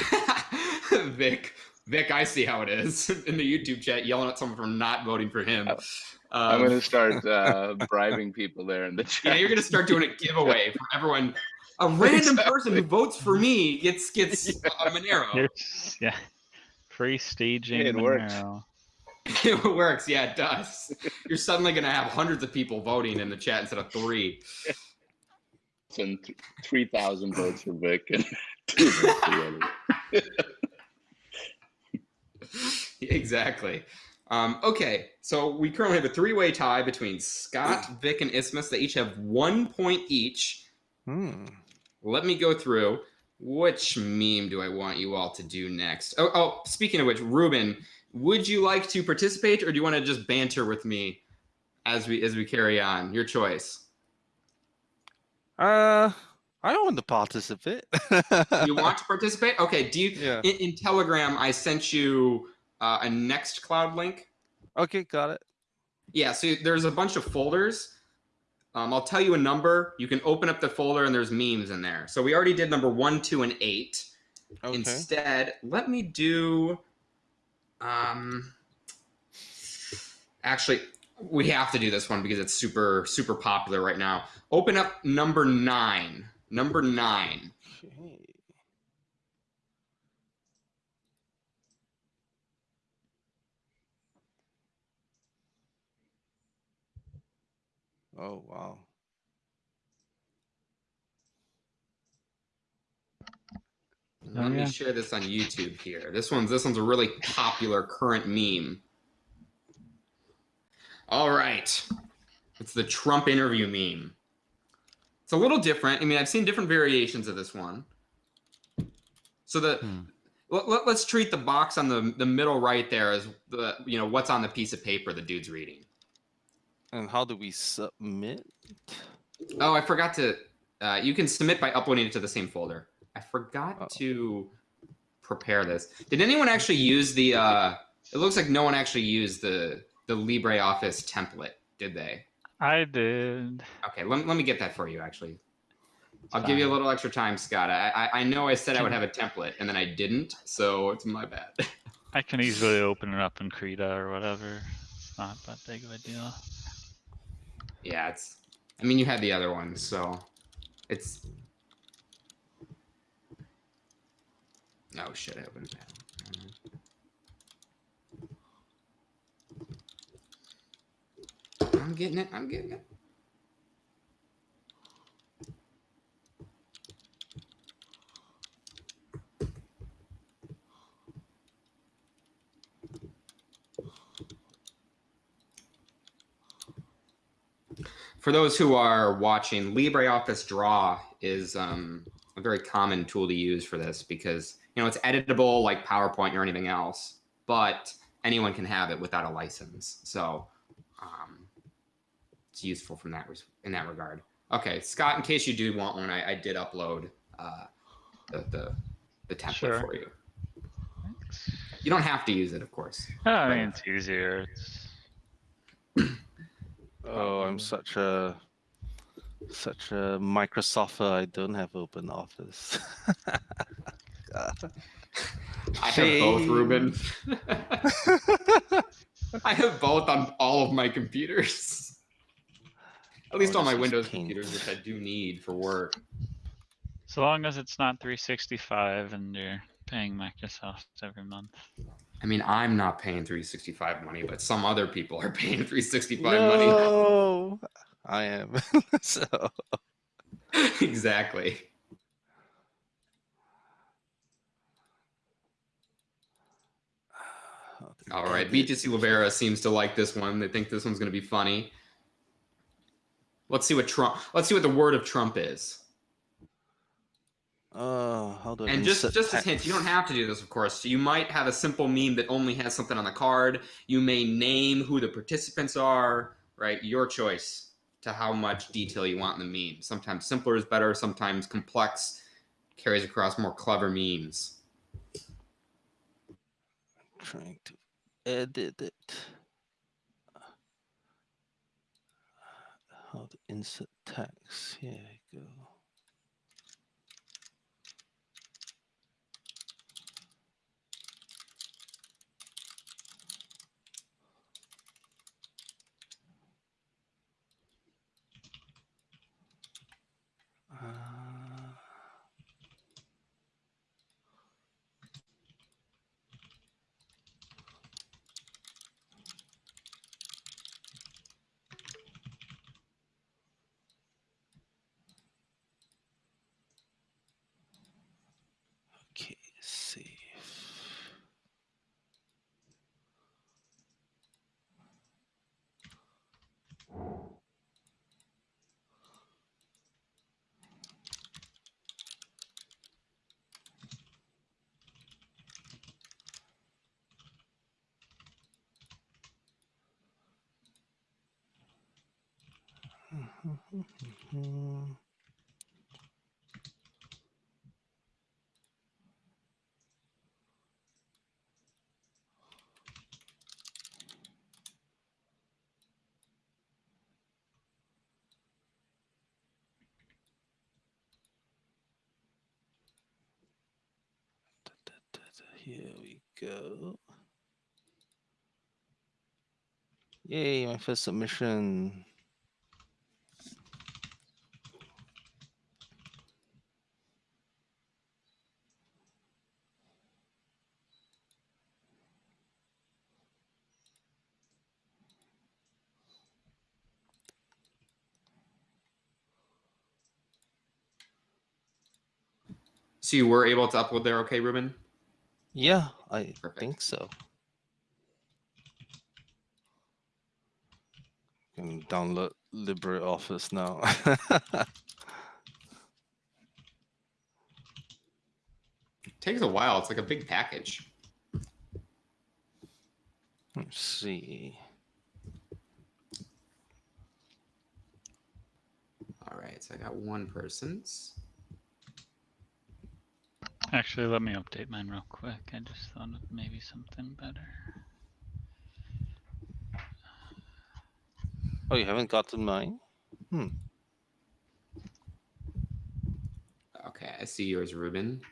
<laughs> Vic. Vic, I see how it is <laughs> in the YouTube chat, yelling at someone for not voting for him. I'm Um, gonna start <laughs> uh, bribing people there in the <laughs> yeah, chat. you're gonna start doing a giveaway for everyone. A random person who votes for me gets gets a Monero. You're yeah. Free staging. It works. Monero. it works. Yeah, it does. You're suddenly gonna have hundreds of people voting in the chat instead of three. and 3,000 votes for Vic and two votes for the other. <laughs> exactly. Um, okay, so we currently have a three-way tie between Scott, <clears throat> Vic, and Isthmus. They each have one point each. Hmm. Let me go through. Which meme do I want you all to do next? Oh, oh speaking of which, Ruben, would you like to participate, or do you want to just banter with me as we as we carry on? Your choice. Uh, I want to participate. <laughs> You want to participate? Okay. Do you? Yeah. In, in Telegram, I sent you uh, a Nextcloud link. Okay, got it. Yeah, so there's a bunch of folders. Um, I'll tell you a number. You can open up the folder and there's memes in there. So we already did number one, two, and eight. Okay. Instead, let me do. Um, actually, we have to do this one because it's super super popular right now. Open up number nine. Number nine. Oh wow. Let Oh, me yeah. share this on YouTube here. This one's this one's a really popular current meme. All right. It's the Trump interview meme. It's a little different. I mean, I've seen different variations of this one. So the Hmm. let, let, us treat the box on the the middle right there as the you know what's on the piece of paper the dude's reading. And how do we submit? Oh, I forgot to. Uh, you can submit by uploading it to the same folder. I forgot Uh-oh. to prepare this. Did anyone actually use the? Uh, it looks like no one actually used the the LibreOffice template, did they? I did. Okay, let, let me get that for you. Actually, I'll give you a little extra time, Scott. I, I I know I said I would have a template, and then I didn't, so it's my bad. <laughs> I can easily open it up in Krita or whatever. It's not that big of a deal. Yeah, it's. I mean, you had the other one, so it's. Oh shit! I opened that. I'm getting it. I'm getting it. For those who are watching, LibreOffice Draw is um, a very common tool to use for this because you know it's editable like PowerPoint or anything else, but anyone can have it without a license. So um, it's useful from that in that regard. Okay, Scott, in case you do want one, I, I did upload uh, the, the the template Sure. for you. You don't have to use it, of course. Oh, I mean, it's easier. It's Oh, I'm um, such a such a Microsofter. I don't have OpenOffice. <laughs> I have both, Ruben. <laughs> I have both on all of my computers. At least Oh, on my Windows painful. computers, which I do need for work. so long as it's not 365 and you're paying Microsoft every month. I mean, I'm not paying 365 money, but some other people are <laughs> paying 365 money. no, <laughs> I am. <laughs> so exactly. <sighs> All right, BTC Rivera seems to like this one. They think this one's going to be funny. Let's see what Trump. Let's see what the word of Trump is. Oh, how do I And just just a hint, you don't have to do this, of course. You might have a simple meme that only has something on the card. You may name who the participants are, right? Your choice to how much detail you want in the meme. Sometimes simpler is better. Sometimes complex carries across more clever memes. trying to edit it. How to insert text? Here we go. Uh, Okay, save. Hmm. Da, da, da, da, Here we go. Yay, my first submission. So you were able to upload there, okay, Ruben? Yeah, I Perfect. think so. Can download LibreOffice now. <laughs> takes a while. It's like a big package. Let's see. All right, so I got one person's. Actually, let me update mine real quick. I just thought of maybe something better. Oh, you haven't gotten mine? Hmm. Okay, I see yours, Ruben.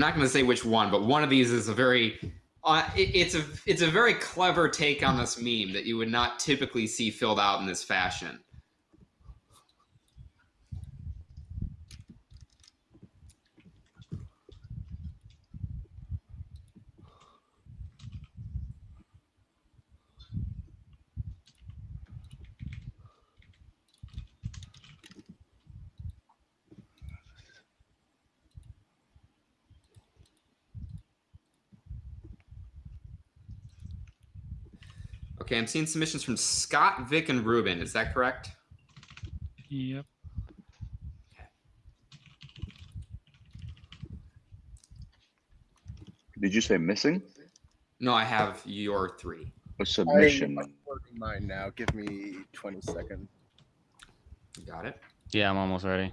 Not going to say which one, but one of these is a very uh, it, it's a it's a very clever take on this meme that you would not typically see filled out in this fashion. I'm seeing submissions from Scott, Vic, and Ruben. Is that correct? Yep. Did you say missing? No, I have your three. A submission. I'm uploading mine now. Give me 20 seconds. Got it. Yeah, I'm almost ready.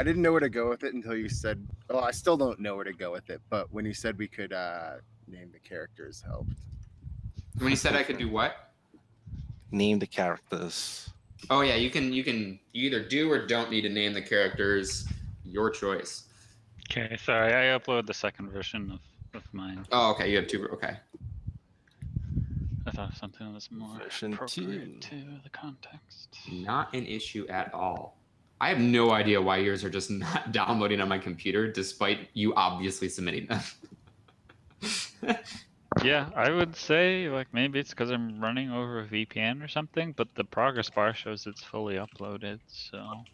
I didn't know where to go with it until you said. Well, I still don't know where to go with it, but when you said we could uh, name the characters, helped. When you said I could do what? Name the characters. Oh yeah, you can you can you either do or don't need to name the characters. Your choice. Okay, sorry, I uploaded the second version of, of mine. Oh, okay. You have two. Okay. I thought something was more Version appropriate two. to the context. Not an issue at all. I have no idea why yours are just <laughs> not downloading on my computer, despite you obviously submitting them. <laughs> Yeah, I would say like maybe it's because I'm running over a VPN or something, but the progress bar shows it's fully uploaded. So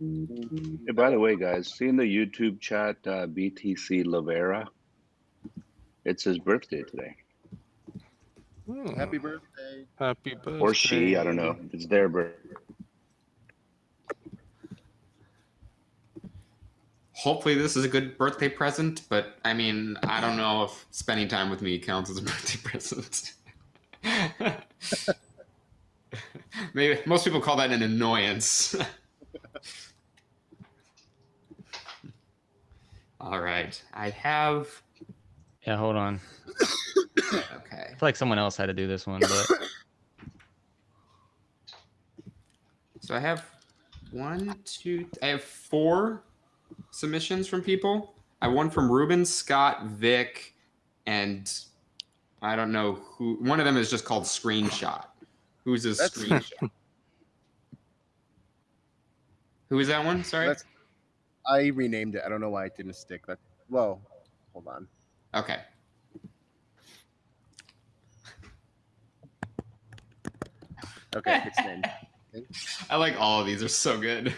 Hey, by the way, guys, see in the YouTube chat, uh, BTC Lavera. It's his birthday today, Hmm, Happy birthday. happy birthday. or she. I don't know. It's their birthday. Hopefully, this is a good birthday present, but I mean, I don't know if spending time with me counts as a <laughs> birthday present. <laughs> Maybe most people call that an annoyance. <laughs> All right, I have. Yeah, hold on. Okay. I feel like someone else had to do this one, but So I have one, two, I have four submissions from people. I have one from Ruben, Scott, Vic, and I don't know who. One of them is just called Screenshot. Who's a That's- screenshot? <laughs> Who is that one? Sorry. That's- I renamed it. I don't know why it didn't stick. That well, hold on. Okay. Okay, it's named. <laughs> I like all of these. They're so good.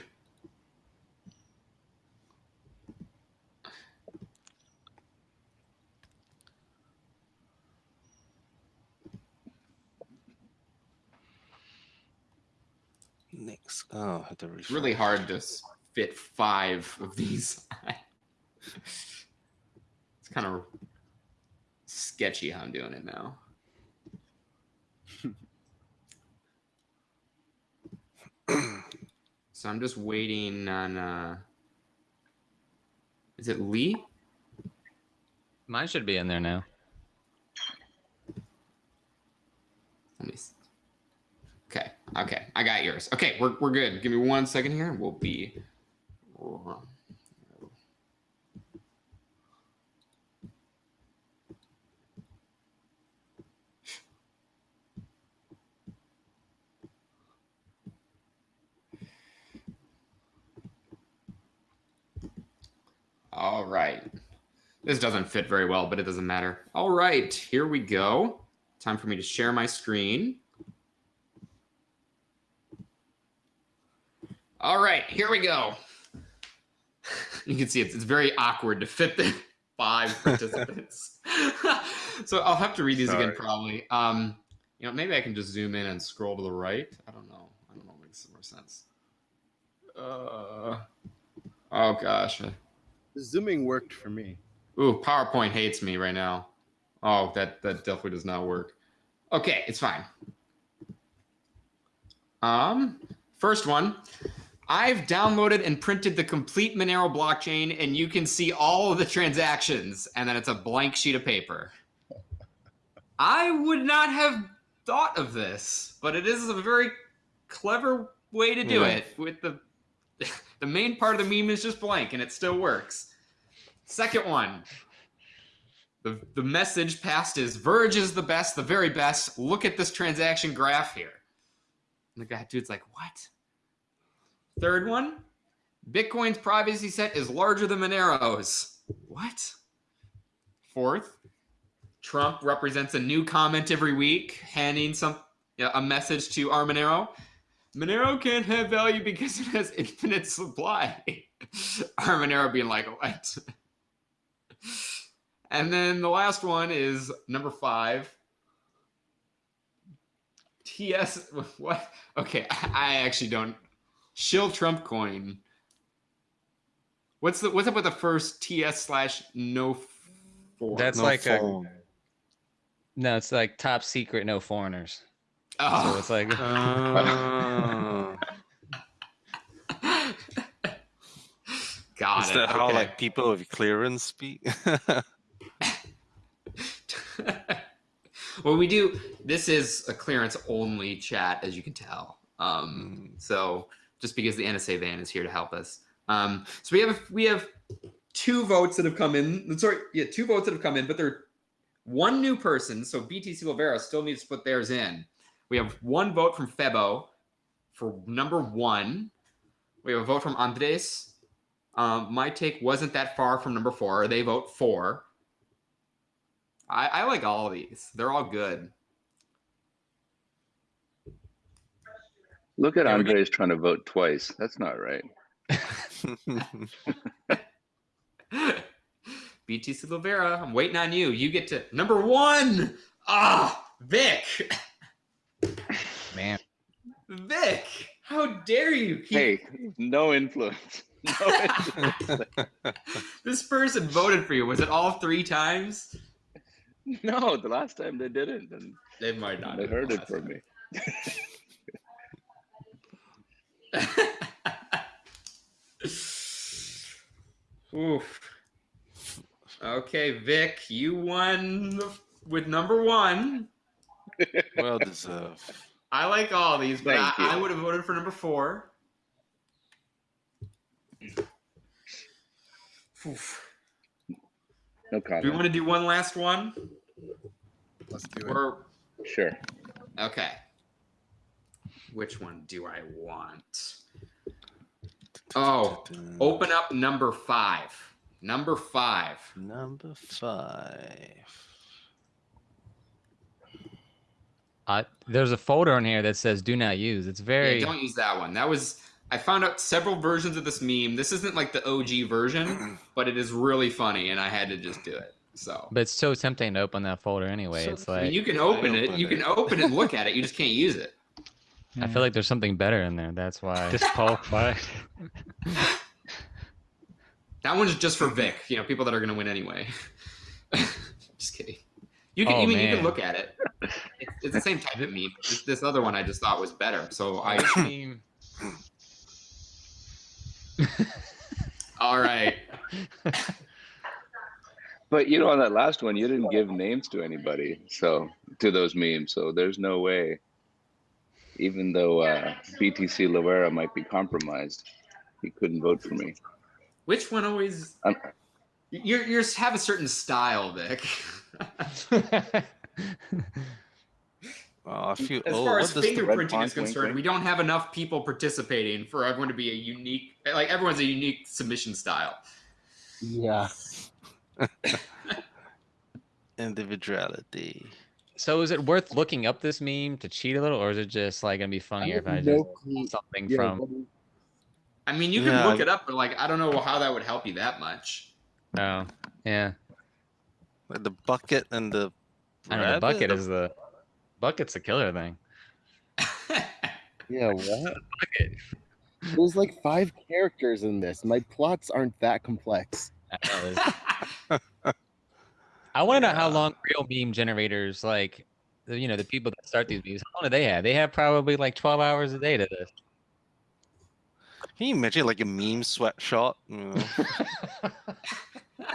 Next. Oh, I have to It's really hard to fit five of these. <laughs> it's kind of sketchy how I'm doing it now. <clears throat> so I'm just waiting on. uh Is it Lee? mine should be in there now. Let me. s- Okay. I got yours. Okay. We're we're good. Give me one second here. and We'll be. All right. This doesn't fit very well, but it doesn't matter. All right, here we go. Time for me to share my screen. All right, here we go. <laughs> You can see it's, it's very awkward to fit the <laughs> five participants. <laughs> so I'll have to read these again probably. Um, you know, maybe I can just zoom in and scroll to the right. I don't know. I don't know. Makes some more sense. Uh, oh gosh. The zooming worked for me. Ooh, PowerPoint hates me right now. Oh, that that definitely does not work. Okay, it's fine. Um, first one. I've downloaded and printed the complete Monero blockchain, and you can see all of the transactions, and then it's a blank sheet of paper. I would not have thought of this, but it is a very clever way to do Yeah. it with the <laughs> The main part of the meme is just blank and it still works. Second one. The, the message passed is Verge is the best, the very best. Look at this transaction graph here. And the guy, dude's like, what? Third one. Bitcoin's privacy set is larger than Monero's. What? Fourth. Trump represents a new comment every week, handing some a message to our Monero. Monero can't have value because it has infinite supply. <laughs> our Monero being like, what? <laughs> and then the last one is number five. TS <laughs> what? Okay, I actually don't. Shill Trump coin. What's the what's up with the first TS slash no four? That's No like a no. It's like top secret, no foreigners. So oh. it's like <laughs> Ah. Got Is it. that how like people with clearance speak? <laughs> <laughs> well, we do. This is a clearance only chat, as you can tell. Um, so just because the NSA van is here to help us. Um, so we have we have two votes that have come in. Sorry, yeah, two votes that have come in, but they're one new person. So BTC Silvera still needs to put theirs in. We have one vote from Febo for number one. We have a vote from Andres. Um, my take wasn't that far from number four. They vote four. I, I like all of these. They're all good. Look at Yeah, we get- Andres trying to vote twice. That's not right. <laughs> <laughs> BT Silvera, I'm waiting on you. You get to number one. Ah, Vic. man. Vic, how dare you? He- Hey, no influence. <laughs> No influence. This person voted for you. Was it all three times? no, the last time they didn't, and They might not. they have heard it last from me. <laughs> Oof. Okay, Vic, you won with number one. <laughs> well deserved. I like all these, but I, I would have voted for number four. Oof. No Do we want to do one last one? Let's do it. Or Sure. okay. Which one do I want? Oh, open up number five. Number five. Number five. Uh, there's a folder in here that says "Do not use." It's Yeah, very. don't use that one. That was I found out several versions of this meme. This isn't like the OG version, <clears throat> but it is really funny, and I had to just do it. So but it's so tempting to open that folder anyway. So it's I mean, like you can open it. opened You can open it and look <laughs> at it. You just can't use it. I feel like there's something better in there. That's why. disqualified. <laughs> That one's just for Vic. You know, people that are going to win anyway. <laughs> just kidding. You can Oh, even you can look at it. It's, it's the same type of meme. This, this other one I just thought was better. So I. Which meme? All right. <laughs> But you know, on that last one, you didn't give names to anybody, so to those memes. So there's no way, even though uh, BTC Loera might be compromised, he couldn't vote for me. Which one always? Um, You're you have a certain style, Vic. Oh, I feel. As oh, far what as does the red fingerprinting is concerned, wink? we don't have enough people participating for everyone to be a unique. Like everyone's a unique submission style. Yeah. <laughs> individuality? So is it worth looking up this meme to cheat a little, or is it just like gonna be funnier if I just pull something from? I mean, you can Yeah. look it up, but like I don't know how that would help you that much. Oh, yeah. The bucket and the. I know the bucket is the bucket's the killer thing. <laughs> Yeah, what? <laughs> Bucket. There's like five characters in this. My plots aren't that complex. I, know, there's- I want to know how long real meme generators like, the- you know, the people that start these memes. How long do they have? They have probably like 12 hours a day to this. Can you imagine like a meme sweatshop? You know? <laughs> <laughs>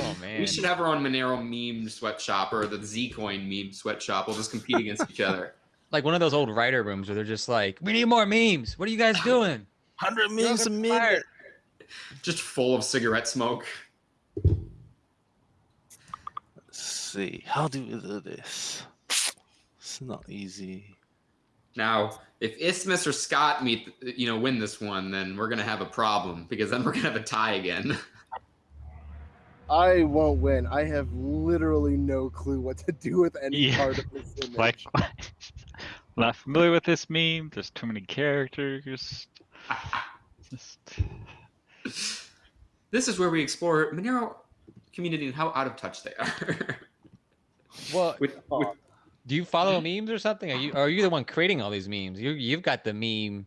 Oh man. we should have our own Monero meme sweatshop or the Zcoin meme sweatshop. We'll just compete against each other. <laughs> like one of those old writer rooms where they're just like, "We need more memes. What are you guys doing?" Hundred memes a minute. Just full of cigarette smoke. Let's see. How do we do this? It's not easy. Now, if Isthmus or Scott meet, you know, win this one, then we're gonna have a problem because then <laughs> we're gonna have a tie again. I won't win. I have literally no clue what to do with any Yeah. part of this image. Like, <laughs> not familiar with this meme. There's too many characters. Just <laughs> this is where we explore Monero community and how out of touch they are. Well, with, with, do you follow memes or something? Are you are you the one creating all these memes? You you've got the meme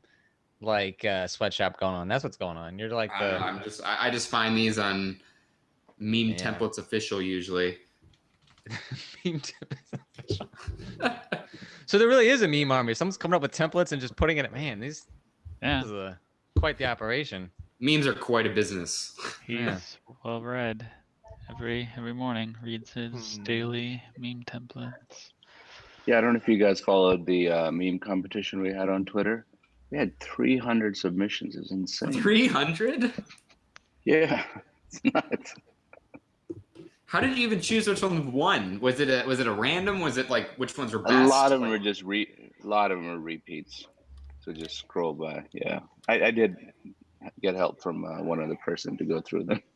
like uh, sweatshop going on. That's what's going on. You're like I know, I'm just I, I just find these on meme Yeah. templates official usually. <laughs> meme tip- So there really is a meme army. Someone's coming up with templates and just putting it. Man, these yeah, this is a, quite the operation. Memes are quite a business. he's Yeah. well read. Every every morning reads his Hmm. daily meme templates. Yeah, I don't know if you guys followed the uh, meme competition we had on Twitter. We had 300 submissions. It's insane. Three hundred? Yeah, <laughs> it's nuts. How did you even choose which one won? Was it a was it a random? Was it like which ones were best? A lot of them Like- are just re. A lot of them are repeats. So just scroll by. Yeah, I, I did get help from uh, one other person to go through them. <laughs>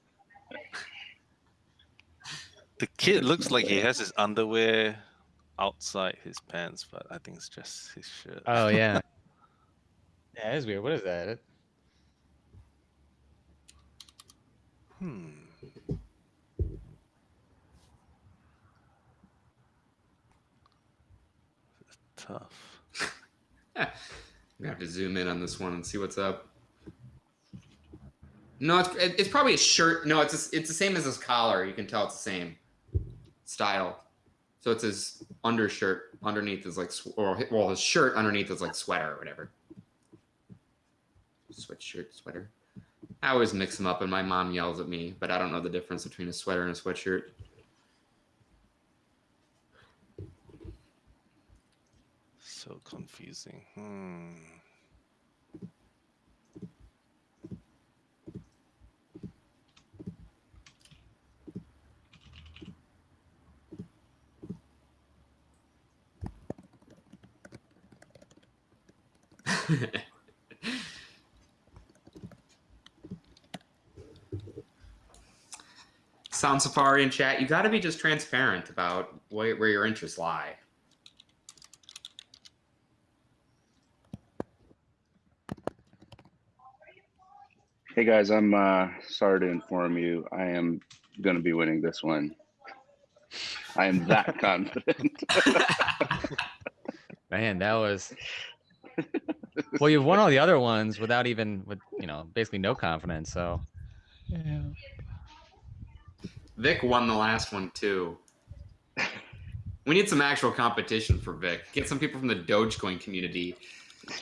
The kid looks like he has his underwear outside his pants, but I think it's just his shirt. Oh yeah. <laughs> yeah, it is weird. What is that? It- Hmm. Tough. I'm gonna have to zoom in on this one and see what's up. No, it's it's probably a shirt. No, it's a, it's the same as his collar. You can tell it's the same style. So it's his undershirt underneath is like, or well, his shirt underneath is like sweater or whatever. Sweatshirt, sweater. I always mix them up, and my mom yells at me, but I don't know the difference between a sweater and a sweatshirt. So confusing. Hmm. <laughs> Sound Safari and chat, you got to be just transparent about where, where your interests lie. Hey guys, I'm uh, sorry to inform you. I am going to be winning this one. I am that <laughs> confident. <laughs> Man, that was. Well, you've won all the other ones without even with you know basically no confidence. So Yeah. Vic won the last one too. <laughs> We need some actual competition for Vic. Get some people from the Dogecoin community.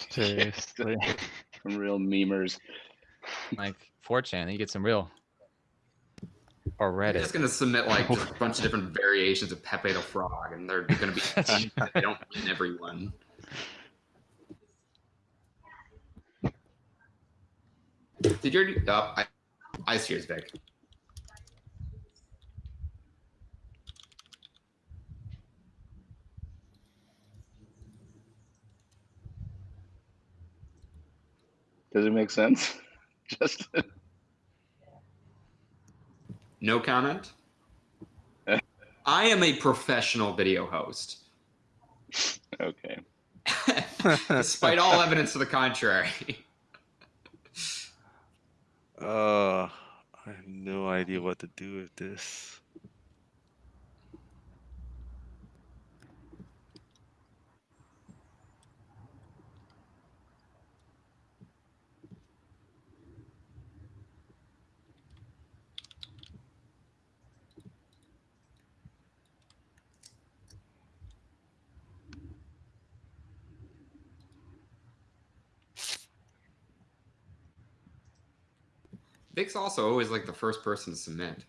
Seriously. <laughs> Some real memers. like 4chan, you get some real. Or They're Reddit. just gonna submit like a bunch of different variations of Pepe the Frog, and they're gonna be <laughs> they don't win everyone. Did you already? Oh, I, I see yours, Vic. Does it make sense? <laughs> Just No comment. <laughs> I am a professional video host, okay. <laughs> despite all evidence to the contrary. Uh, I have no idea what to do with this. Vic's also always like the first person to submit.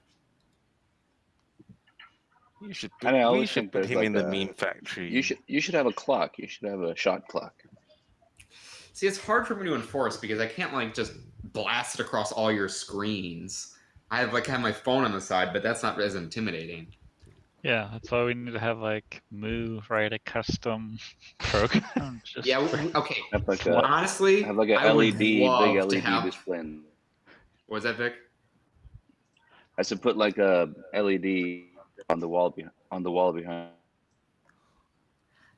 You should I know, we should put him like in the a- meme factory. You should you should have a clock. You should have a shot clock. See, it's hard for me to enforce because I can't like just blast it across all your screens. I have like have my phone on the side, but that's not as intimidating. Yeah, that's why we need to have like Moo write a custom <laughs> program. Just Yeah. for- Okay. Have like a honestly, have like a I would LED, big love to LED have- display. In- What was that, Vic? I should put like a LED on the wall behind on the wall behind.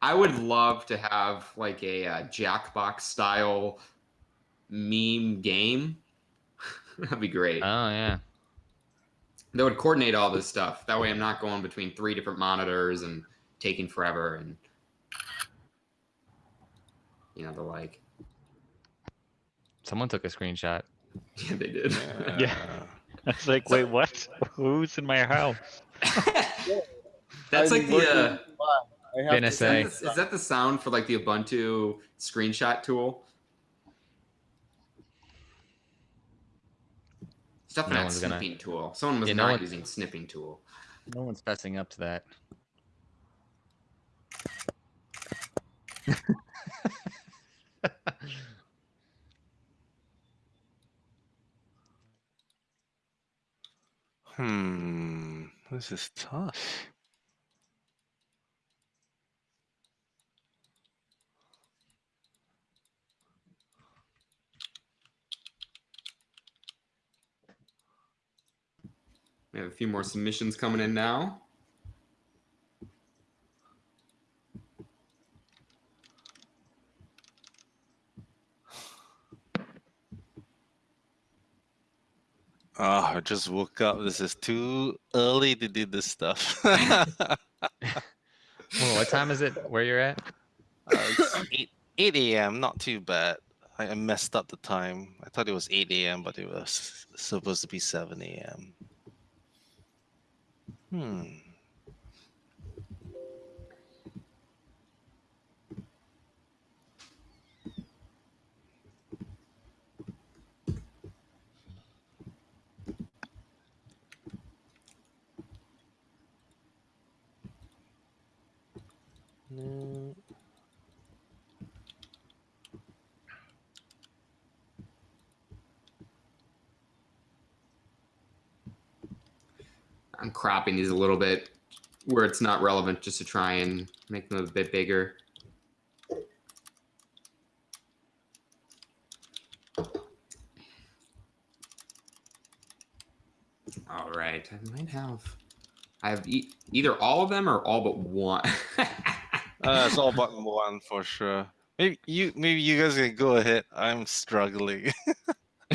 I would love to have like a uh, Jackbox style meme game. <laughs> That'd be great. Oh yeah. that would coordinate all this stuff. That way, I'm not going between three different monitors and taking forever and you know the like. Someone took a screenshot. <laughs> Yeah, they did. Yeah. <laughs> I was like, wait, what? Who's in my house? <laughs> That's I'm like the. working Uh. I have Gonna is, that the, is that the sound for like the Ubuntu screenshot tool? Stuff No that one's gonna- snipping tool. Someone was Yeah, no not one- using snipping tool. No one's fessing up to that. Hmm. This is tough. We have a few more submissions coming in now. Oh, I just woke up. This is too early to do this stuff. <laughs> Well, what time is it where you're at? Uh, it's 8, 8 a.m. Not too bad. I, I messed up the time. I thought it was 8 a.m., but it was supposed to be 7 a.m. Hmm. I'm cropping these a little bit where it's not relevant just to try and make them a bit bigger. All right, I might have. I have e- either all of them or all but one. Uh, it's all <laughs> but one for sure. Maybe you, maybe you guys can go ahead. I'm struggling. <laughs>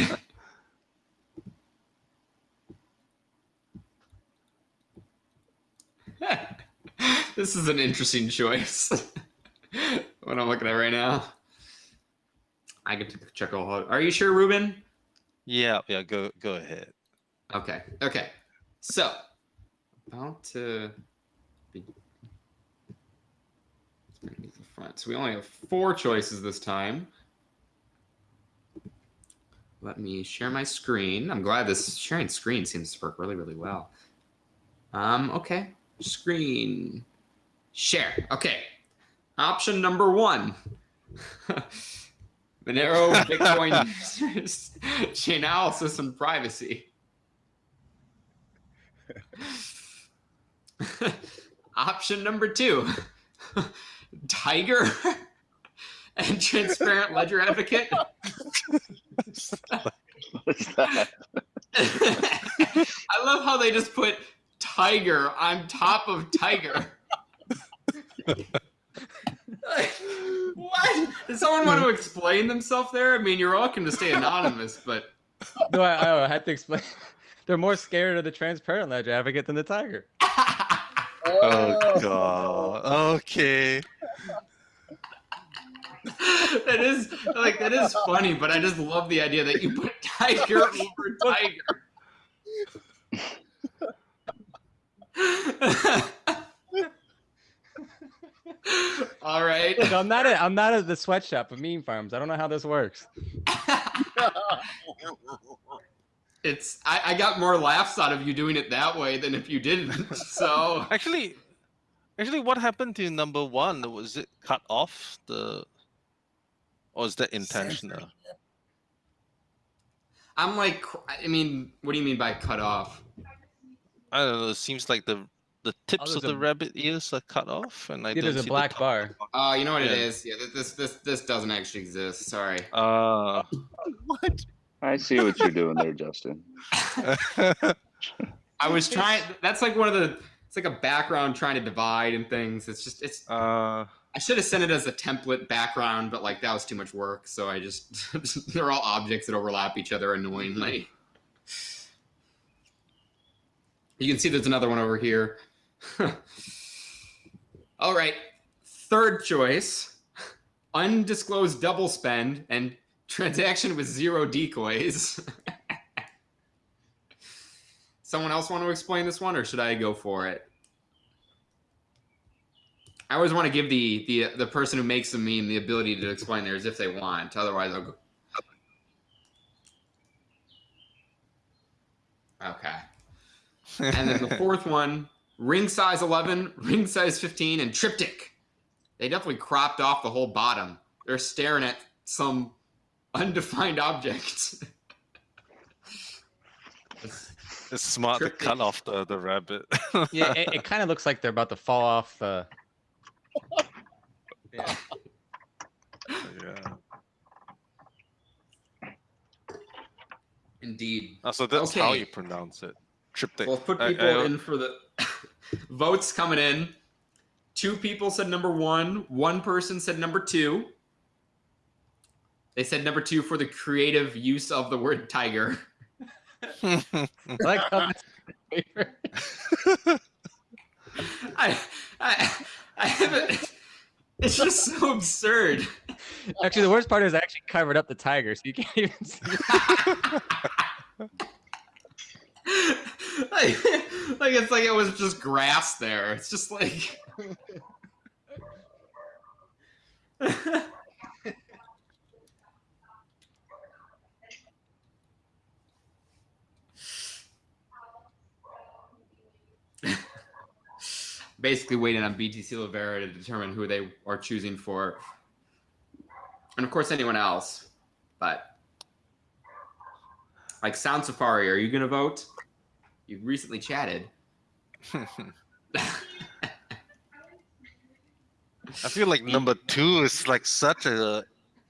this is an interesting choice. <laughs> what I'm looking at right now. I get to check all. Are you sure, Ruben? yeah, yeah. Go, go ahead. Okay. Okay. So, about to be the front. So we only have four choices this time. Let me share my screen. I'm glad this sharing screen seems to work really, really well. Um, okay. Screen share. Okay. Option number one. <laughs> Monero, Bitcoin, <laughs> <laughs> chain analysis, and privacy. Option number two Tiger and Transparent Ledger Advocate. What's that? I love how they just put Tiger on top of Tiger. Like, what? Does someone want to explain themselves there? I mean, you're welcome to stay anonymous, but <laughs> No, I, I had to explain. <laughs> They're more scared of the transparent ledger advocate than the tiger. Oh god. Okay. that is like that is funny, but I just love the idea that you put tiger over tiger. <laughs> <laughs> All right. Look, I'm not at I'm not at the sweatshop of meme farms. I don't know how this works. <laughs> It's I, I got more laughs out of you doing it that way than if you didn't. <laughs> So Actually, actually, what happened to number one? Was it cut off the, Or is that intentional? I'm like, I mean, what do you mean by cut off? I don't know. It seems like the the tips of there's the a- rabbit ears are cut off, and I Yeah, don't there's a see black the bar. Oh, you know what it Yeah. is? Yeah, this this this doesn't actually exist. Sorry. Uh, <laughs> What? I see what you're doing there, Justin. <laughs> I was trying. That's like one of the. It's like a background trying to divide and things. It's just it's. uh, I should have sent it as a template background, but like that was too much work. So I just <laughs> they're all objects that overlap each other annoyingly. You can see there's another one over here. <laughs> all right, third choice: <laughs> undisclosed double spend and transaction with zero decoys. <laughs> Someone else want to explain this one, or should I go for it? I always want to give the the the person who makes the meme the ability to explain theirs if they want. Otherwise, I'll go. Okay. And then the fourth one, ring size 11, <laughs> ring size 15, and triptych. They definitely cropped off the whole bottom. They're staring at some undefined object. <laughs> it's smart to cut off the the rabbit. <laughs> Yeah, it, it kind of looks like they're about to fall off the. Yeah. yeah. Indeed. Oh, so that's how you pronounce it. Triptych. We'll put I- people I- in for the votes coming in. Two people said number one. One person said number two. They said number two for the creative use of the word tiger. <laughs> I like how that's my <laughs> favorite. I, I, I haven't. It's just so absurd. Actually, the worst part is I actually covered up the tiger, so you can't even see. <laughs> like, like it's like it was just grass there. It's just like. <laughs> Basically, waiting on BTC Rivera to determine who they are choosing for, and of course anyone else. But like Sound Safari, are you gonna vote? You recently chatted. <laughs> I feel like number two is like such a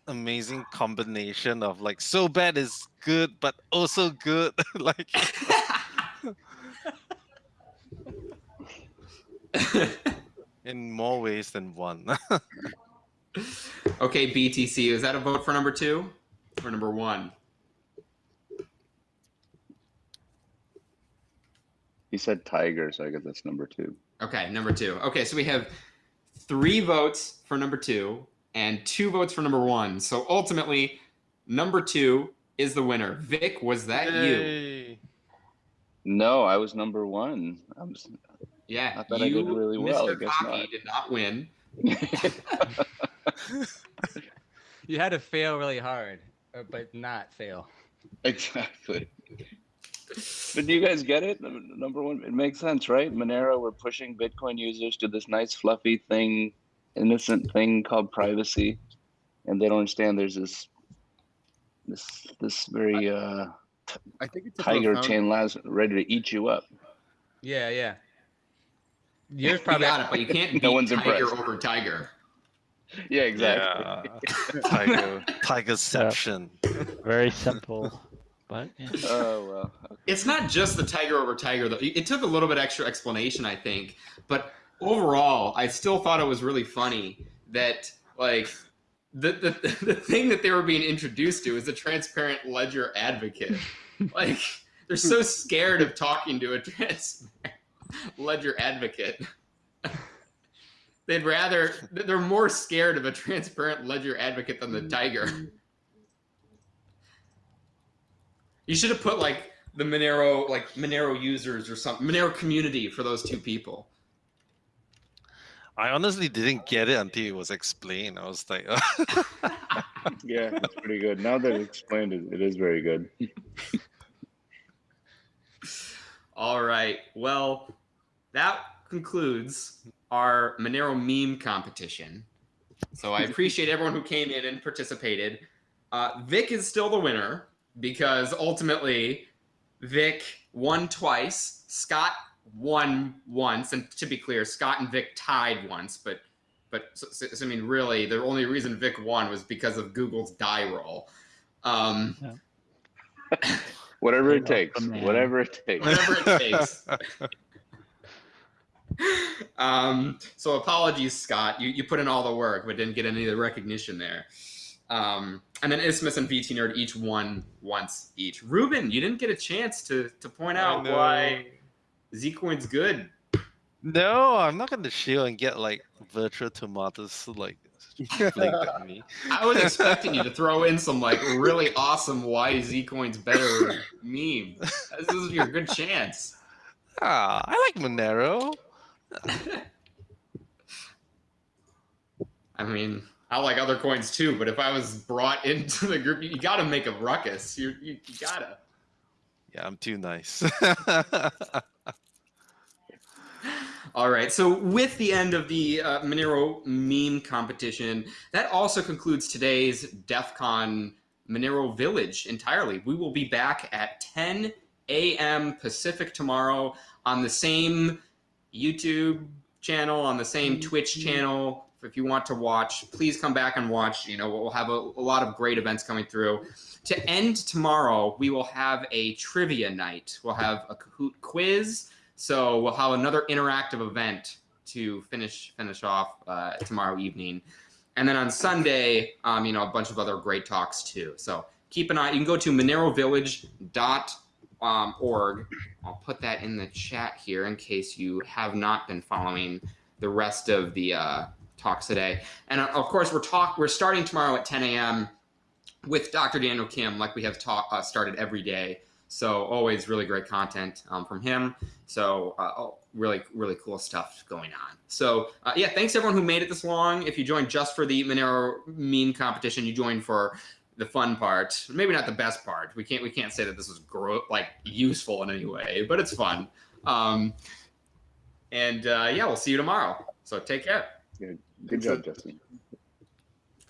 amazing combination of like so bad is good, but oh also good. <laughs> like in more ways than one. <laughs> okay, BTC, is that a vote for number two or number one? He said tiger, so I guess that's number two. Okay, number two. Okay, so we have three votes for number two and two votes for number one. So ultimately, number two is the winner. Vic, was that you? No, I was number one. I'm, s- Yeah, I thought I did really well, I Mr. guess Cocky, not. did not win. <laughs> You had to fail really hard, uh, but not fail. <laughs> exactly. But do you guys get it? Number one, it makes sense, right? Monero, we're pushing Bitcoin users to this nice, fluffy thing, innocent thing called privacy, and they don't understand there's this, this, this very uh, I think it's tiger profound- chain last ready to eat you up. Yeah, yeah. Yours You probably. got it, but you can't <laughs> beat No one's Tiger impressed. over Tiger. Yeah, exactly. Yeah. <laughs> Tiger Tigerception. Very simple, but yeah. <laughs> Oh well. It's not just the Tiger over Tiger though. It took a little bit extra explanation, I think, but overall, I still thought it was really funny that like the the, <laughs> the thing that they were being introduced to is a transparent ledger advocate. <laughs> like they're so scared of talking to a transparent ledger advocate. They'd rather they're more scared of a transparent ledger advocate than the tiger. Mm. You should have put like the Monero like Monero users or something Monero community for those two people. I honestly didn't get it until it was explained. I was like, <laughs> Yeah, it's pretty good. Now that it's explained, it, it is very good. <laughs> All right. Well, that concludes our Monero meme competition. So I appreciate everyone who came in and participated. Uh, Vic is still the winner because ultimately Vic won twice. Scott won once, and to be clear, Scott and Vic tied once. But but so, so- so, I mean, really, the only reason Vic won was because of Google's die roll. Um, <laughs> Whatever it takes. man. Whatever it takes. whatever it <laughs> takes. um, so apologies, Scott. You, you put in all the work, but didn't get any of the recognition there. Um, and then Isthmus and VT Nerd each won once each. Ruben, you didn't get a chance to to point out know. why Zcoin's good. No, I'm not gonna shield and get like virtual tomatoes like flicked at <laughs> me. I was expecting you to throw in some like really awesome why Zcoin's better meme. This is your good chance. Ah, I like Monero. <laughs> I mean, I like other coins too, but if I was brought <laughs> into the group, you, got to make a ruckus. You, you, you gotta. Yeah, I'm too nice. <laughs> All right. So, with the end of the uh, Monero meme competition, that also concludes today's DEF CON Monero Village entirely. We will be back at 10 a.m. Pacific tomorrow on the same YouTube channel, on the same Twitch channel. If you want to watch, please come back and watch. You know, we'll have a, a lot of great events coming through. To end tomorrow, we will have a trivia night. We'll have a Kahoot quiz. So we'll have another interactive event to finish finish off uh, tomorrow evening, and then on Sunday, um, you know, a bunch of other great talks too. So keep an eye. You can go to monerovillage.org. I'll put that in the chat here in case you have not been following the rest of the uh, talks today. And uh, of course, we're talk we're starting tomorrow at 10 a.m. with Dr. Daniel Kim, like we have talk, uh, started every day. So always really great content um, from him. So uh, oh, really, really cool stuff going on. So uh, yeah, thanks everyone who made it this long. If you joined just for the Monero meme competition, you joined for the fun part. Maybe not the best part. We can't we can't say that this was gro- like useful in any way, but it's fun. Um, and uh, yeah, we'll see you tomorrow. So take care. Good job, Justin.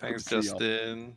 Thanks, Justin.